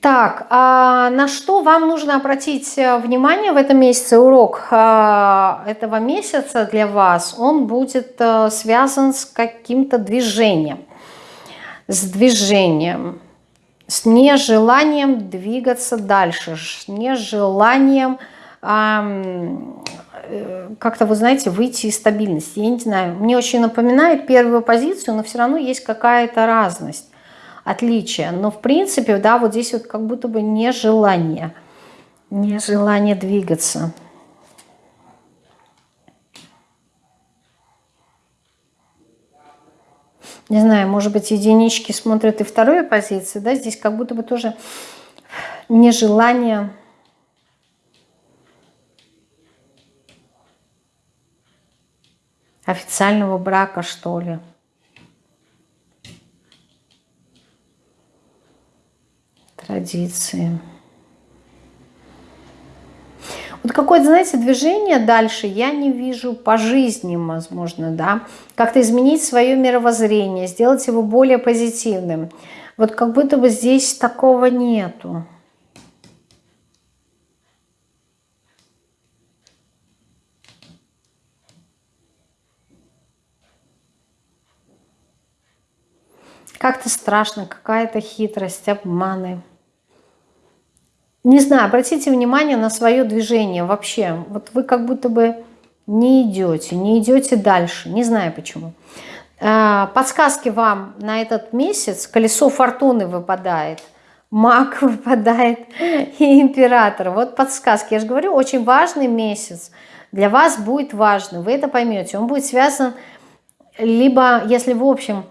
[SPEAKER 1] Так, а на что вам нужно обратить э, внимание в этом месяце? Урок а, этого месяца для вас, он будет э, связан с каким-то движением. С движением с нежеланием двигаться дальше, с нежеланием э, как-то, вы знаете, выйти из стабильности. Я не знаю, мне очень напоминает первую позицию, но все равно есть какая-то разность, отличие. Но в принципе, да, вот здесь вот как будто бы нежелание, нежелание двигаться. Не знаю, может быть, единички смотрят и вторую позицию, да, здесь как будто бы тоже нежелание официального брака, что ли. Традиции. Вот какое-то, знаете, движение дальше я не вижу по жизни, возможно, да. Как-то изменить свое мировоззрение, сделать его более позитивным. Вот как будто бы здесь такого нету. Как-то страшно, какая-то хитрость, обманы не знаю, обратите внимание на свое движение вообще. Вот вы как будто бы не идете, не идете дальше, не знаю почему. А, подсказки вам на этот месяц. Колесо фортуны выпадает, маг выпадает и император. Вот подсказки. Я же говорю, очень важный месяц. Для вас будет важный, вы это поймете. Он будет связан либо, если в общем,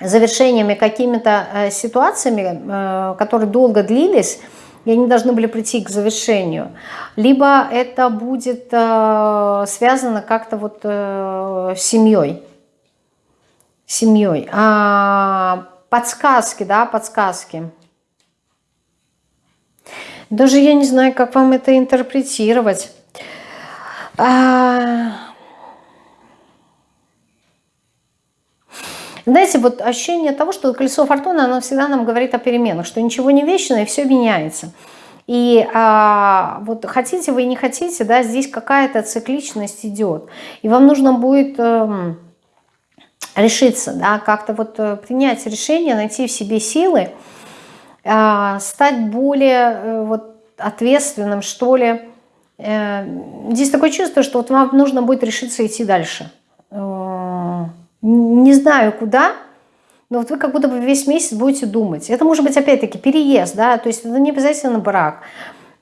[SPEAKER 1] завершениями какими-то э, ситуациями, э, которые долго длились, и они должны были прийти к завершению. Либо это будет э, связано как-то вот э, с семьей. Семьей. А, подсказки, да, подсказки. Даже я не знаю, как вам это интерпретировать. А, Знаете, вот ощущение того, что колесо фортуны, оно всегда нам говорит о переменах, что ничего не вечно и все меняется. И а, вот хотите вы и не хотите, да, здесь какая-то цикличность идет. И вам нужно будет э, решиться, да, как-то вот э, принять решение, найти в себе силы, э, стать более э, вот ответственным, что ли. Э, здесь такое чувство, что вот вам нужно будет решиться идти дальше. Э, не знаю куда, но вот вы как будто бы весь месяц будете думать. Это может быть опять-таки переезд, да, то есть это не обязательно брак.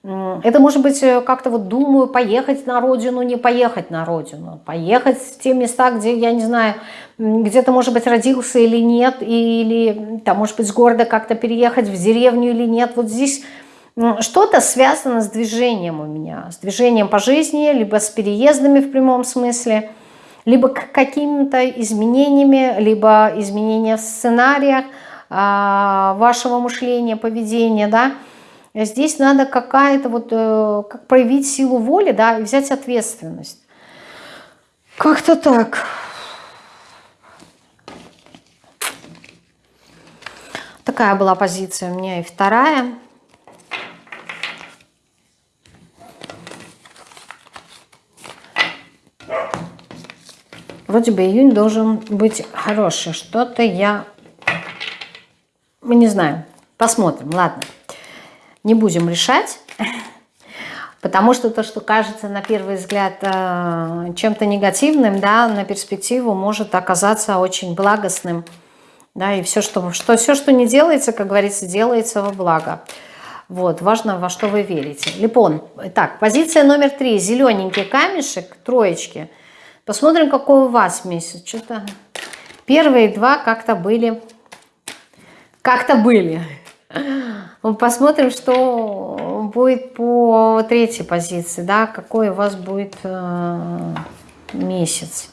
[SPEAKER 1] Это может быть э, как-то вот думаю, поехать на родину, не поехать на родину. Поехать в те места, где, я не знаю, где-то, может быть, родился или нет, или там, может быть, с города как-то переехать в деревню или нет. Вот здесь что-то связано с движением у меня, с движением по жизни, либо с переездами в прямом смысле – либо к какими-то изменениями, либо изменения в сценариях а, вашего мышления, поведения, да, здесь надо какая-то вот, э, как проявить силу воли, да, и взять ответственность. Как-то так. Такая была позиция у меня и вторая. Вроде бы июнь должен быть хороший. Что-то я... Мы не знаем. Посмотрим. Ладно. Не будем решать. Потому что то, что кажется на первый взгляд э, чем-то негативным, да, на перспективу может оказаться очень благостным. Да, и все что, что, все, что не делается, как говорится, делается во благо. Вот, важно, во что вы верите. Липон. Так, позиция номер три. Зелененький камешек, троечки. Посмотрим, какой у вас месяц. Что-то первые два как-то были. Как-то были. Посмотрим, что будет по третьей позиции, да, какой у вас будет э, месяц.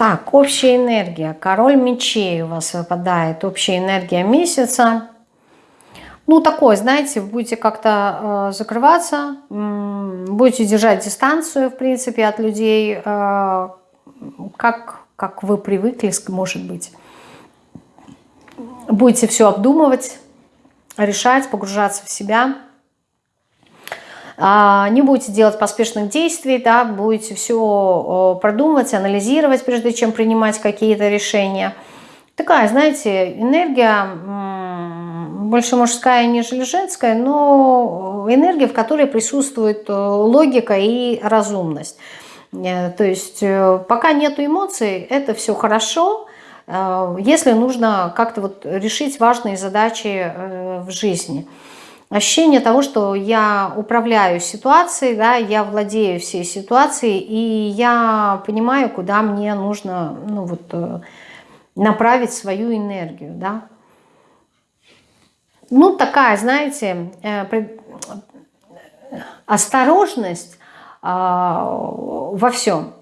[SPEAKER 1] Так, общая энергия. Король мечей у вас выпадает. Общая энергия месяца. Ну, такой, знаете, будете как-то э, закрываться, э, будете держать дистанцию, в принципе, от людей, э, как, как вы привыкли, может быть. Будете все обдумывать, решать, погружаться в себя – не будете делать поспешных действий, да, будете все продумывать, анализировать, прежде чем принимать какие-то решения. Такая, знаете, энергия больше мужская, нежели женская, но энергия, в которой присутствует э, логика и разумность. Э, то есть э, пока нет эмоций, это все хорошо, если нужно как-то вот решить важные задачи в жизни – ощущение того, что я управляю ситуацией, да, я владею всей ситуацией, и я понимаю, куда мне нужно ну, вот, э, направить свою энергию. Да. Ну, такая, знаете, э, осторожность а, во всем.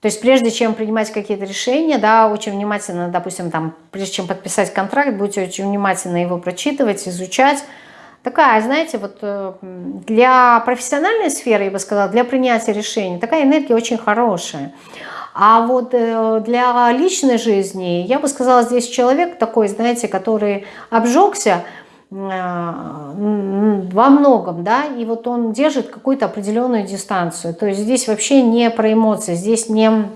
[SPEAKER 1] То есть прежде чем принимать какие-то решения, да, очень внимательно, допустим, там, прежде чем подписать контракт, будете очень внимательно его прочитывать, изучать, такая, знаете, вот э, для профессиональной сферы, я бы сказала, для принятия решений, такая энергия очень хорошая. А вот э, для личной жизни, я бы сказала, здесь человек такой, знаете, который обжегся э, во многом, да, и вот он держит какую-то определенную дистанцию. То есть здесь вообще не про эмоции, здесь не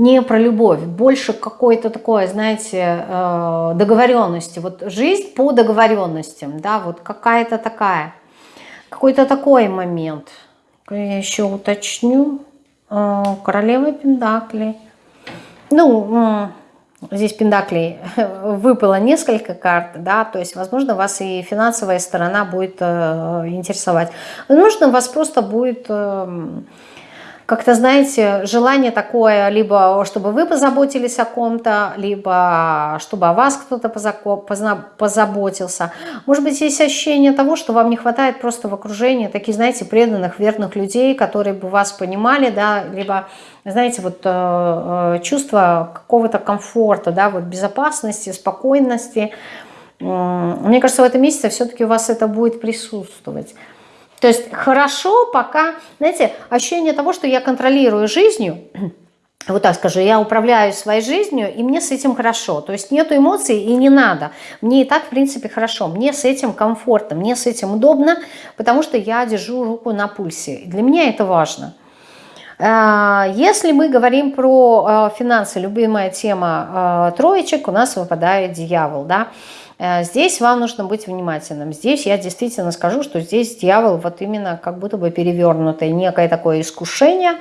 [SPEAKER 1] не про любовь, больше какой-то такой, знаете, э, договоренности. Вот жизнь по договоренностям, да, вот какая-то такая, какой-то такой момент. Я еще уточню. Э, королева Пендакли. Ну, здесь Пендаклей выпало несколько карт, да, то есть, возможно, вас и финансовая сторона будет э, интересовать. Возможно, вас просто будет эм, как-то, знаете, желание такое, либо чтобы вы позаботились о ком-то, либо чтобы о вас кто-то позаботился. Может быть, есть ощущение того, что вам не хватает просто в окружении таких, знаете, преданных, верных людей, которые бы вас понимали, да, либо, знаете, вот э, э чувство какого-то комфорта, да, вот безопасности, спокойности. Мне кажется, в этом месяце все-таки у вас это будет присутствовать. То есть хорошо, пока, знаете, ощущение того, что я контролирую жизнью, вот так скажу, я управляю своей жизнью, и мне с этим хорошо. То есть нету эмоций и не надо. Мне и так, в принципе, хорошо. Мне с этим комфортно, мне с этим удобно, потому что я держу руку на пульсе. Для меня это важно. А, если мы говорим про а, финансы, любимая тема а, троечек, у нас выпадает дьявол, да, здесь вам нужно быть внимательным. Здесь я действительно скажу, что здесь дьявол вот именно как будто бы перевернутый. Некое такое искушение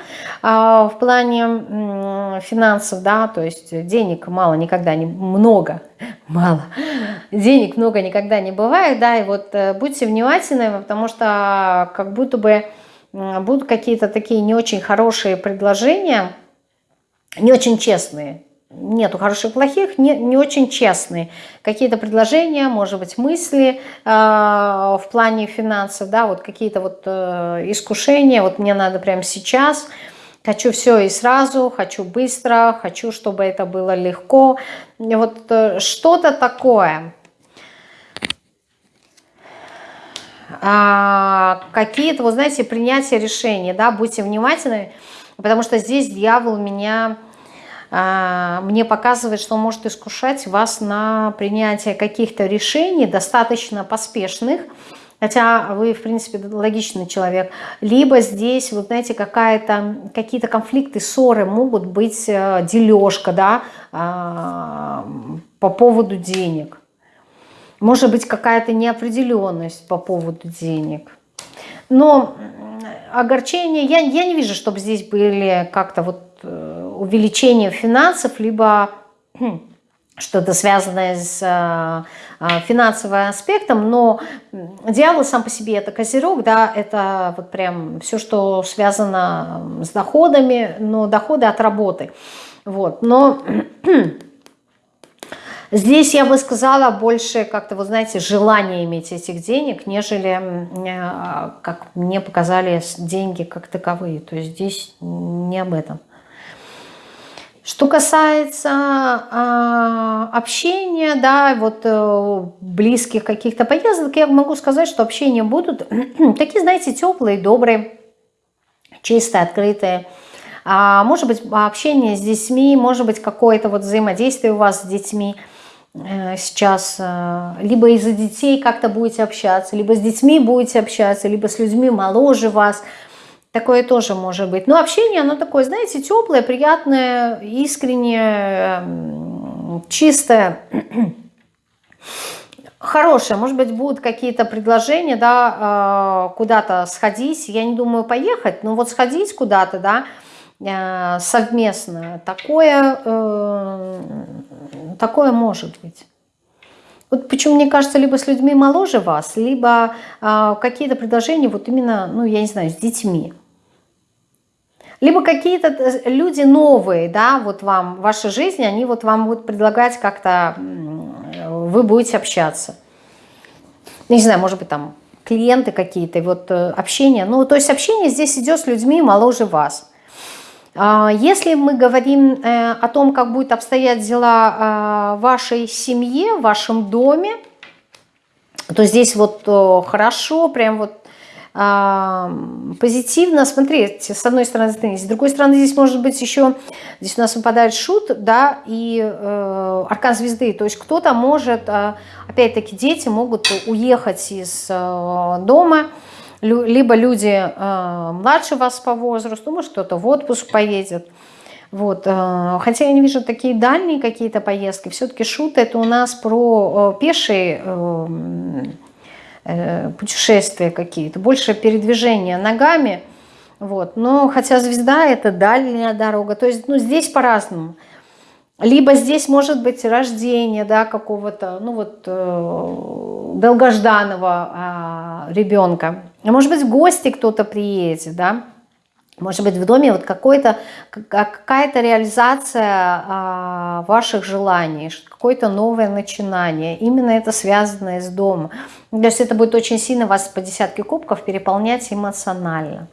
[SPEAKER 1] а, в плане финансов, да, то есть денег мало никогда не много, мало, денег много никогда не бывает, да, и вот э, будьте внимательны, потому что как будто бы будут какие-то такие не очень хорошие предложения, не очень честные, нету хороших плохих, не, не очень честные. Какие-то предложения, может быть, мысли э, в плане финансов, да, вот какие-то вот э, искушения, вот мне надо прямо сейчас, хочу все и сразу, хочу быстро, хочу, чтобы это было легко. Вот э, что-то такое. А, какие-то, вот знаете, принятие решений, да, будьте внимательны, Потому что здесь дьявол меня, мне показывает, что может искушать вас на принятие каких-то решений, достаточно поспешных, хотя вы, в принципе, логичный человек. Либо здесь, вот знаете, какие-то конфликты, ссоры могут быть, э, дележка, да, а, по поводу денег. Может быть, какая-то неопределенность по поводу денег. Но огорчение, я, я не вижу, чтобы здесь были как-то вот э, увеличение финансов, либо хм, что-то связанное с э, э, финансовым аспектом, но дьявол сам по себе это козерог, да, это вот прям все, что связано с доходами, но доходы от работы. Вот, но Здесь я бы сказала больше как-то, вы знаете, желание иметь этих денег, нежели, э, как мне показали, деньги как таковые. То есть здесь не об этом. Что касается э, общения, да, вот э, близких каких-то поездок, я могу сказать, что общения будут такие, знаете, теплые, добрые, чистые, открытые. А, может быть, общение с детьми, может быть, какое-то вот взаимодействие у вас с детьми – Э, сейчас э, либо из-за детей как-то будете общаться, либо с детьми будете общаться, либо с людьми моложе вас. Такое тоже может быть. Но общение, оно такое, знаете, теплое, приятное, искреннее, эм, чистое, хорошее. Может быть, будут какие-то предложения, да, э, куда-то сходить. Я не думаю поехать, но вот сходить куда-то, да, совместно. Такое такое может быть. Вот почему мне кажется, либо с людьми моложе вас, либо э, какие-то предложения вот именно, ну, я не знаю, с детьми. Либо какие-то э, люди новые, да, вот вам в вашей жизни, они вот вам будут предлагать как-то, вы будете общаться. Не знаю, может быть, там клиенты какие-то, вот э, общение. Ну, то есть общение здесь идет с людьми моложе вас. А, если мы говорим э, о том, как будет обстоять дела а, в вашей семье, в вашем доме, то здесь вот хорошо, прям вот позитивно. Смотрите, с одной стороны, с другой стороны, здесь может быть еще, здесь у нас выпадает шут, да, и э, аркан звезды. То есть кто-то может, опять-таки дети могут уехать из э, дома, либо люди э, младше вас по возрасту, может кто-то в отпуск поедет. Вот. Э, хотя я не вижу такие дальние какие-то поездки. Все-таки шут это у нас про э, пешие э, э, путешествия какие-то, больше передвижения ногами. Вот. Но хотя звезда это дальняя дорога. То есть ну, здесь по-разному. Либо здесь может быть рождение да, какого-то ну вот, э, долгожданного э, ребенка. Может быть в гости кто-то приедет, да? Может быть в доме вот какая-то реализация э, ваших желаний, какое-то новое начинание. Именно это связанное с домом. То есть это будет очень сильно вас по десятке кубков переполнять эмоционально.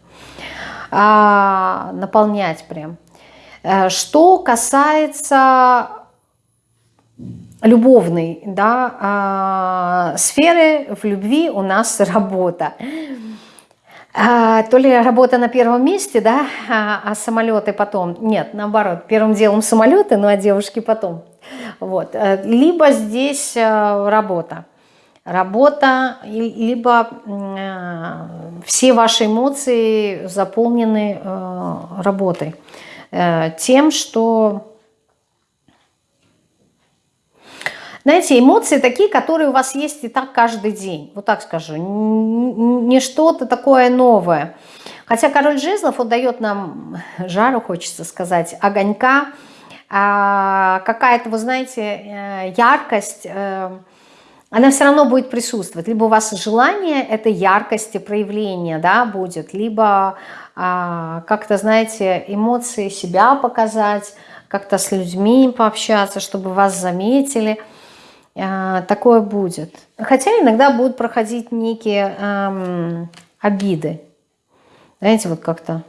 [SPEAKER 1] А, наполнять прям. Э, что касается любовной да, а, сферы, в любви у нас работа. А, то ли работа на первом месте, да, а, а самолеты потом. Нет, наоборот, первым делом самолеты, ну а девушки потом. Вот. Э, либо здесь э, работа. Работа, либо все ваши эмоции заполнены работой. Э, тем, что... Знаете, эмоции такие, которые у вас есть и так каждый день. Вот так скажу. Не что-то такое новое. Хотя король жезлов, он дает нам жару, хочется сказать, огонька, а какая-то, вы знаете, э, яркость, э, она все равно будет присутствовать. Либо у вас желание этой яркости проявления да, будет, либо а, как-то, знаете, эмоции себя показать, как-то с людьми пообщаться, чтобы вас заметили. А, такое будет. Хотя иногда будут проходить некие эм, обиды. Знаете, вот как-то...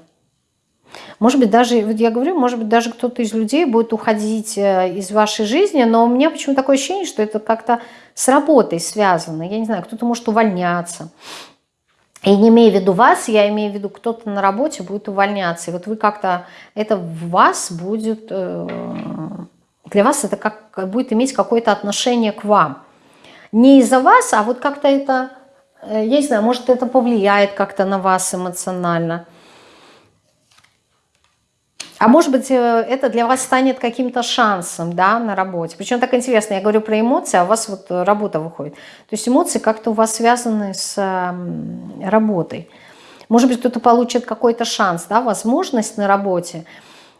[SPEAKER 1] Может быть, даже, вот я говорю, может быть, даже кто-то из людей будет уходить э, из вашей жизни, но у меня почему такое ощущение, что это как-то с работой связано. Я не знаю, кто-то может увольняться, И не имею в виду вас, я имею в виду, кто-то на работе будет увольняться. И вот вы как-то, это в вас будет, э, для вас это как будет иметь какое-то отношение к вам. Не из-за вас, а вот как-то это, э, я не знаю, может это повлияет как-то на вас эмоционально. А может быть, э, это для вас станет каким-то шансом да, на работе. Причем так интересно, я говорю про эмоции, а у вас вот работа выходит. То есть эмоции как-то у вас связаны с работой. Может быть, кто-то получит какой-то шанс, да, возможность на работе –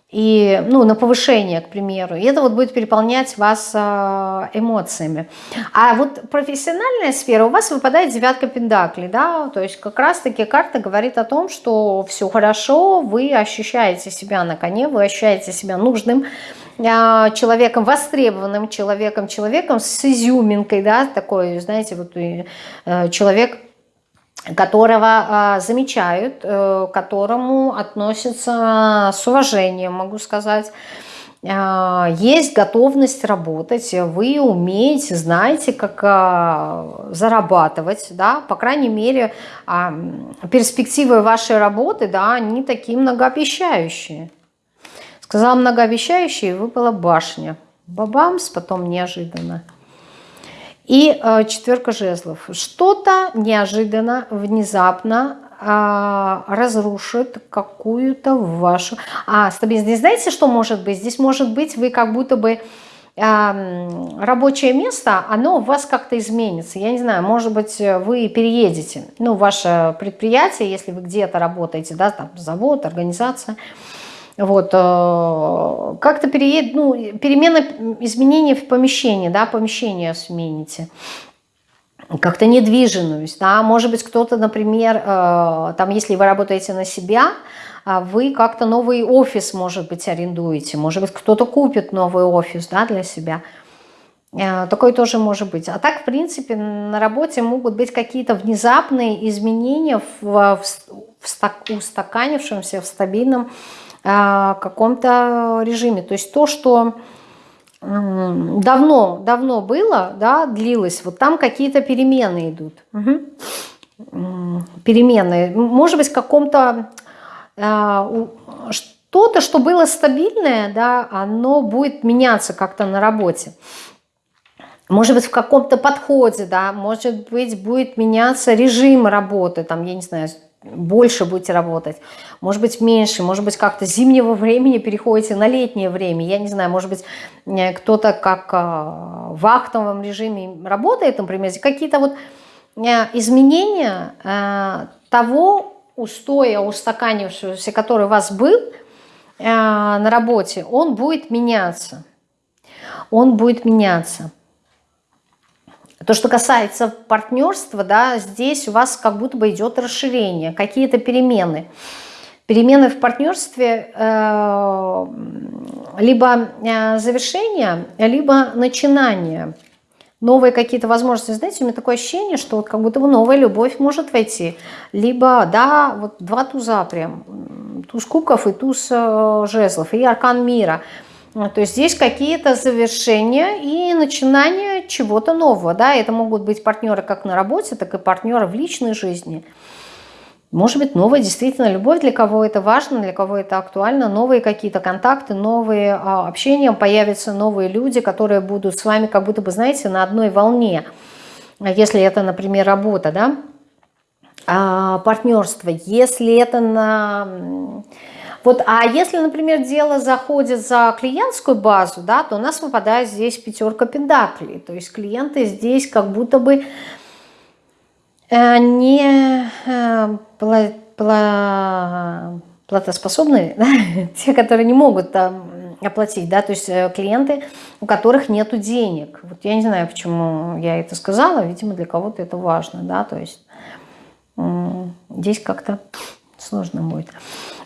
[SPEAKER 1] и, ну, на повышение, к примеру. И это вот будет переполнять вас а, эмоциями. А вот профессиональная сфера, у вас выпадает девятка пентаклей, да, то есть как раз-таки карта говорит о том, что все хорошо, вы ощущаете себя на коне, вы ощущаете себя нужным, а, человеком, востребованным человеком, человеком с изюминкой, да, такой, знаете, вот э, человек которого э, замечают, э, к которому относятся с уважением, могу сказать. Э, есть готовность работать, вы умеете, знаете, как э, зарабатывать, да, по крайней мере, перспективы вашей работы, да, они такие многообещающие. Сказала многообещающие, выпала башня. Бабамс, потом неожиданно. И э, четверка жезлов. Что-то неожиданно, внезапно э, разрушит какую-то вашу... А, стабильность. Знаете, что может быть? Здесь может быть вы как будто бы рабочее место, оно у вас как-то изменится. Я не знаю, может быть, вы переедете. Ну, ваше предприятие, если вы где-то работаете, да, там завод, организация – вот, э, как-то переед, ну, перемена, изменения в помещении, да, помещение смените. Как-то недвижимость, да, может быть, кто-то, например, э, там, если вы работаете на себя, а вы как-то новый офис, может быть, арендуете, может быть, кто-то купит новый офис, да, для себя, э, такое тоже может быть. А так, в принципе, на работе могут быть какие-то внезапные изменения в, в, в устаканившемся, в стабильном каком-то режиме. То есть то, что давно, давно было, да, длилось, вот там какие-то перемены идут. Угу. Перемены. Может быть, в каком-то... А, что-то, что было стабильное, да, оно будет меняться как-то на работе. Может быть, в каком-то подходе, да, может быть, будет меняться режим работы, там, я не знаю, больше будете работать, может быть меньше, может быть как-то зимнего времени переходите на летнее время, я не знаю, может быть э, кто-то как э, в вахтовом режиме работает, например, какие-то вот э, изменения того устоя, устаканившегося, который у вас был на работе, он будет меняться, он будет меняться. То, что касается партнерства, да, здесь у вас как будто бы идет расширение, какие-то перемены. Перемены в партнерстве э, либо э, завершение, либо начинание. Новые какие-то возможности. Знаете, у меня такое ощущение, что вот как будто бы новая любовь может войти. Либо, да, вот два туза прям. Туз кубков и туз э, жезлов. И аркан мира – то есть здесь какие-то завершения и начинания чего-то нового. Да? Это могут быть партнеры как на работе, так и партнеры в личной жизни. Может быть, новая действительно любовь, для кого это важно, для кого это актуально, новые какие-то контакты, новые а, общения, появятся новые люди, которые будут с вами как будто бы, знаете, на одной волне. Если это, например, работа, да, а, партнерство, если это на вот, а если, например, дело заходит за клиентскую базу, да, то у нас выпадает здесь пятерка пентаклей. То есть клиенты здесь как будто бы э, не э, пла, пла, платоспособные, да? те, которые не могут там оплатить, да, то есть э, клиенты, у которых нет денег. Вот я не знаю, почему я это сказала, видимо, для кого-то это важно, да, то есть здесь как-то сложно будет.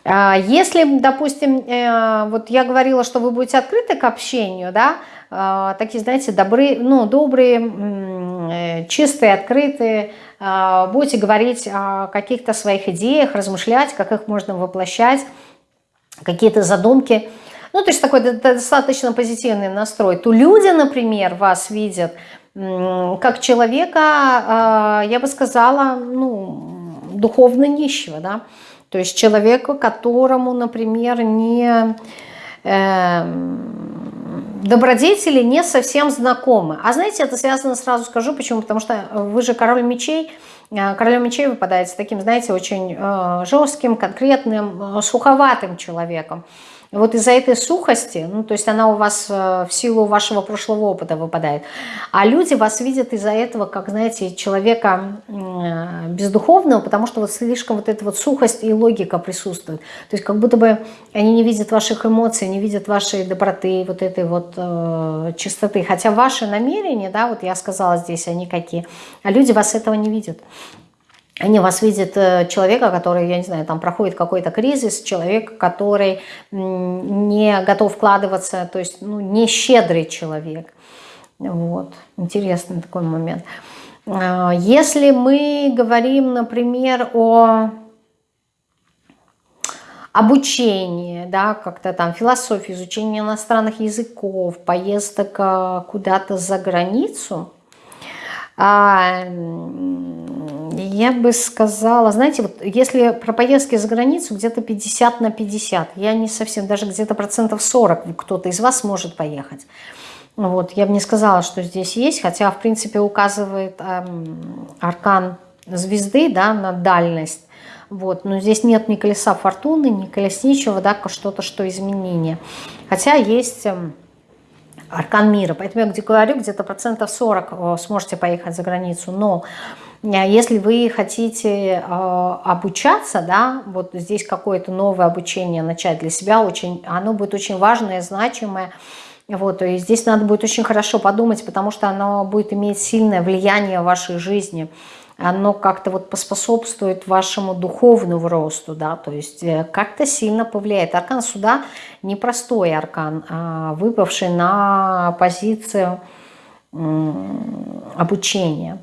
[SPEAKER 1] А, если, допустим, э, вот я говорила, что вы будете открыты к общению, да, а, такие, знаете, добрые, ну, добрые, э, чистые, открытые, а, будете говорить о каких-то своих идеях, размышлять, как их можно воплощать, какие-то задумки. Ну, то есть такой достаточно позитивный настрой. То люди, например, вас видят как человека, я бы сказала, ну, духовно нищего, да, то есть человека, которому, например, не э, добродетели не совсем знакомы. А знаете, это связано, сразу скажу, почему, потому что вы же король мечей, э, королем мечей выпадаете таким, знаете, очень э, жестким, конкретным, э, суховатым человеком. Вот из-за этой сухости, ну, то есть она у вас э, в силу вашего прошлого опыта выпадает, а люди вас видят из-за этого, как, знаете, человека э, бездуховного, потому что вот слишком вот эта вот сухость и логика присутствует. То есть как будто бы они не видят ваших эмоций, не видят вашей доброты, вот этой вот э, чистоты. Хотя ваши намерения, да, вот я сказала здесь, они какие, а люди вас этого не видят. Они вас видят э, человека, который, я не знаю, там проходит какой-то кризис, человек, который не готов вкладываться, то есть ну, не щедрый человек. Вот, интересный такой момент. А, если мы говорим, например, о обучении, да, как-то там философии, изучение иностранных языков, поездок а, куда-то за границу, а, я бы сказала, знаете, вот если про поездки за границу, где-то 50 на 50. Я не совсем, даже где-то процентов 40 кто-то из вас может поехать. Вот, я бы не сказала, что здесь есть, хотя, в принципе, указывает эм, аркан звезды да, на дальность. Вот, но здесь нет ни колеса фортуны, ни колесничего, да, что-то, что изменение. Хотя есть эм, аркан мира. Поэтому я где говорю, где-то процентов 40 э, сможете поехать за границу. Но если вы хотите э, обучаться, да, вот здесь какое-то новое обучение начать для себя, очень, оно будет очень важное, значимое. Вот, и здесь надо будет очень хорошо подумать, потому что оно будет иметь сильное влияние в вашей жизни. Оно как-то вот поспособствует вашему духовному росту, да, то есть э, как-то сильно повлияет. Аркан суда непростой аркан, выпавший на позицию обучения.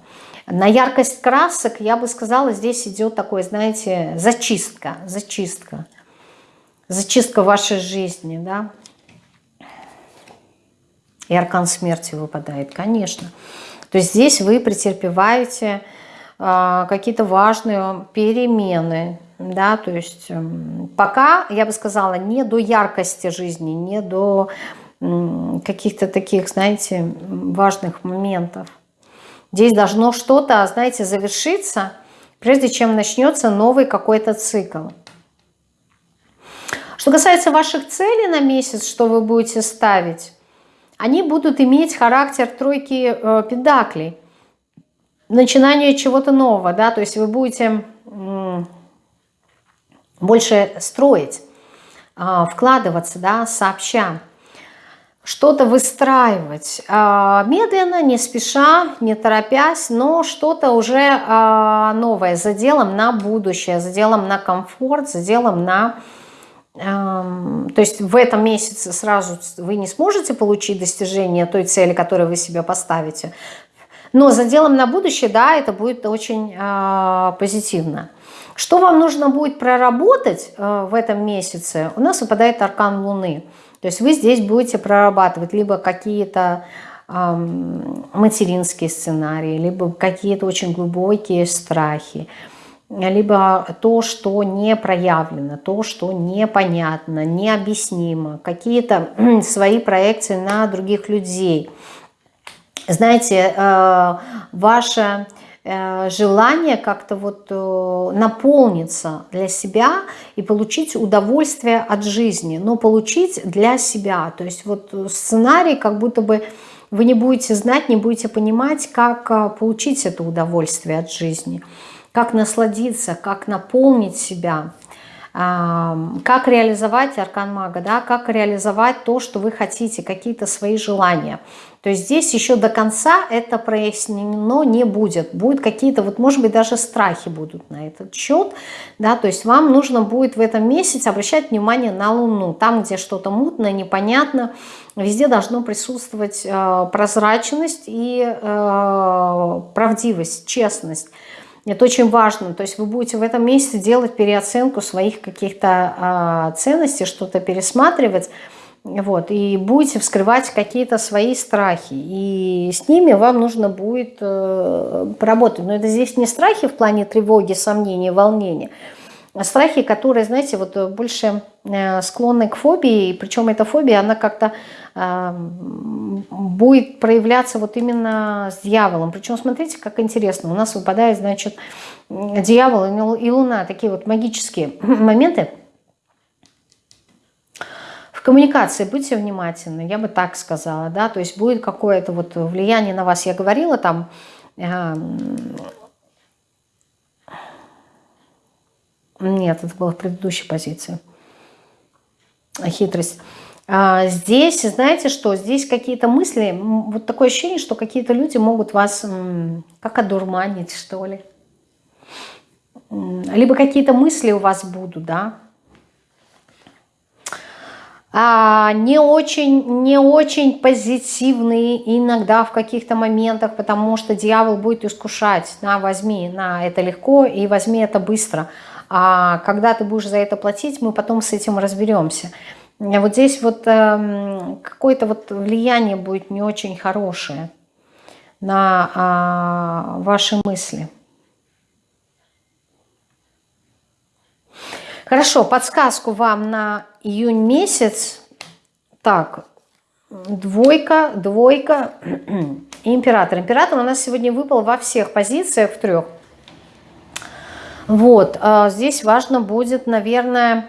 [SPEAKER 1] На яркость красок, я бы сказала, здесь идет такой, знаете, зачистка, зачистка. Зачистка вашей жизни, да. И аркан смерти выпадает, конечно. То есть здесь вы претерпеваете э, какие-то важные перемены, да, то есть э, пока, я бы сказала, не до яркости жизни, не до э, каких-то таких, знаете, важных моментов. Здесь должно что-то, знаете, завершиться, прежде чем начнется новый какой-то цикл. Что касается ваших целей на месяц, что вы будете ставить, они будут иметь характер тройки э, педаклей. Начинание чего-то нового, да, то есть вы будете э, больше строить, э, вкладываться, да, сообща что-то выстраивать а, медленно, не спеша, не торопясь, но что-то уже а, новое, за делом на будущее, за делом на комфорт, за делом на... То есть в этом месяце сразу вы не сможете получить достижение той цели, которую вы себе поставите, но за делом на будущее, да, это будет очень а, позитивно. Что вам нужно будет проработать в этом месяце? У нас выпадает аркан Луны – то есть вы здесь будете прорабатывать либо какие-то материнские сценарии, либо какие-то очень глубокие страхи, либо то, что не проявлено, то, что непонятно, необъяснимо, какие-то свои проекции на других людей. Знаете, э, ваша желание как-то вот э, наполниться для себя и получить удовольствие от жизни, но получить для себя. То есть вот сценарий как будто бы вы не будете знать, не будете понимать, как э, получить это удовольствие от жизни, как насладиться, как наполнить себя – как реализовать аркан мага, да, как реализовать то, что вы хотите, какие-то свои желания. То есть здесь еще до конца это прояснено не будет. Будут какие-то, вот может быть даже страхи будут на этот счет. Да, то есть вам нужно будет в этом месяце обращать внимание на Луну. Там, где что-то мутное, непонятно, везде должно присутствовать э, прозрачность и э, правдивость, честность. Это очень важно. То есть вы будете в этом месяце делать переоценку своих каких-то э, ценностей, что-то пересматривать. Вот, и будете вскрывать какие-то свои страхи. И с ними вам нужно будет э, поработать. Но это здесь не страхи в плане тревоги, сомнений, волнения, страхи, которые, знаете, вот больше э, склонны к фобии. Причем эта фобия, она как-то э, будет проявляться вот именно с дьяволом. Причем, смотрите, как интересно. У нас выпадает, значит, дьявол и луна. Такие вот магические моменты – коммуникации будьте внимательны, я бы так сказала, да, то есть будет какое-то вот влияние на вас. Я говорила там, э, нет, это было в предыдущей позиции, хитрость. А здесь, знаете что, здесь какие-то мысли, вот такое ощущение, что какие-то люди могут вас как одурманить, что ли. Либо какие-то мысли у вас будут, да, а, не очень, не очень позитивные иногда в каких-то моментах, потому что дьявол будет искушать, на, возьми, на, это легко и возьми это быстро. А когда ты будешь за это платить, мы потом с этим разберемся. Вот здесь вот э, какое-то вот влияние будет не очень хорошее на э, ваши мысли. Хорошо, подсказку вам на июнь месяц. Так, двойка, двойка император. Император у нас сегодня выпал во всех позициях, в трех. Вот, а здесь важно будет, наверное,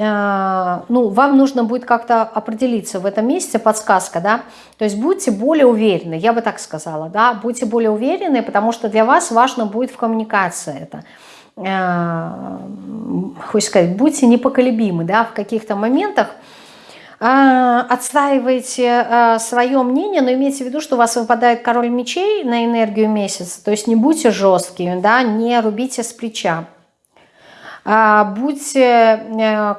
[SPEAKER 1] а, ну, вам нужно будет как-то определиться в этом месяце, подсказка, да, то есть будьте более уверены, я бы так сказала, да, будьте более уверены, потому что для вас важно будет в коммуникации это. Э, хочется сказать, будьте непоколебимы да, в каких-то моментах, э, отстаивайте э, свое мнение, но имейте в виду, что у вас выпадает король мечей на энергию месяца, то есть не будьте жесткими, да, не рубите с плеча. А будьте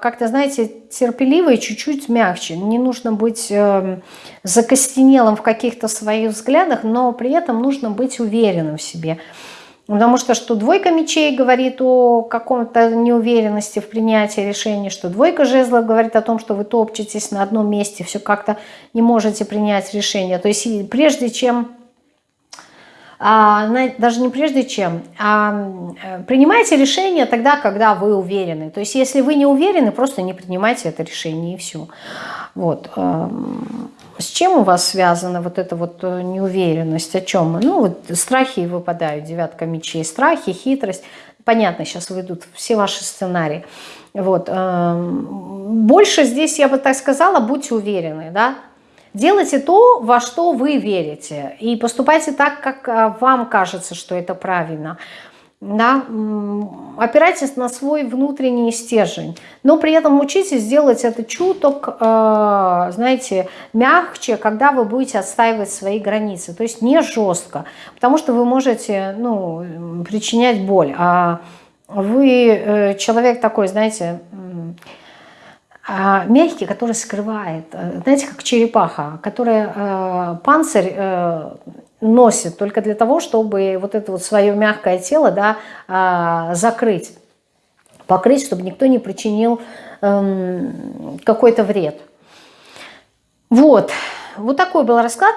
[SPEAKER 1] как-то, знаете, терпеливы и чуть-чуть мягче. Не нужно быть закостенелым в каких-то своих взглядах, но при этом нужно быть уверенным в себе. Потому что что двойка мечей говорит о каком-то неуверенности в принятии решений, что двойка жезлов говорит о том, что вы топчетесь на одном месте, все как-то не можете принять решение. То есть прежде чем, а, даже не прежде чем, а э, принимайте решение тогда, когда вы уверены. То есть если вы не уверены, просто не принимайте это решение и все. Вот. С чем у вас связана вот эта вот э, неуверенность? О чем? Ну, вот страхи выпадают, девятка мечей. Страхи, хитрость. Понятно, сейчас выйдут все ваши сценарии. Вот. Эм, больше здесь, я бы так сказала, будьте уверены, да? Делайте то, во что вы верите. И поступайте так, как э, вам кажется, что это правильно да, опирайтесь на свой внутренний стержень, но при этом учитесь делать это чуток, э, знаете, мягче, когда вы будете отстаивать свои границы, то есть не жестко, потому что вы можете, ну, причинять боль, а вы э, человек такой, знаете, а, мягкий, который скрывает, э, знаете, как черепаха, которая панцирь носит только для того, чтобы вот это вот свое мягкое тело да, а, закрыть, покрыть, чтобы никто не причинил эм, какой-то вред. Вот, вот такой был расклад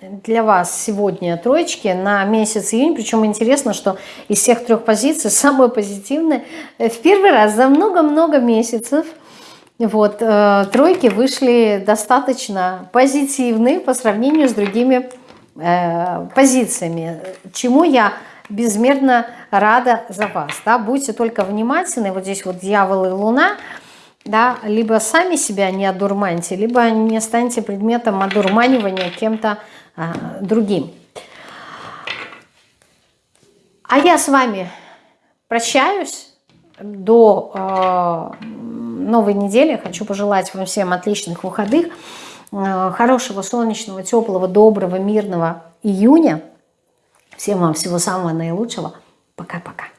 [SPEAKER 1] для вас сегодня троечки на месяц июнь. Причем интересно, что из всех трех позиций самая позитивная в первый раз за много-много месяцев вот, э, тройки вышли достаточно позитивные по сравнению с другими Э, позициями, чему я безмерно рада за вас. Да? Будьте только внимательны, вот здесь вот дьявол и луна, да, либо сами себя не одурманьте, либо не станьте предметом одурманивания кем-то а, другим. А я с вами прощаюсь до э, новой недели. Хочу пожелать вам всем отличных выходных. Э, хорошего, солнечного, теплого, доброго, мирного июня. Всем вам всего самого наилучшего. Пока-пока.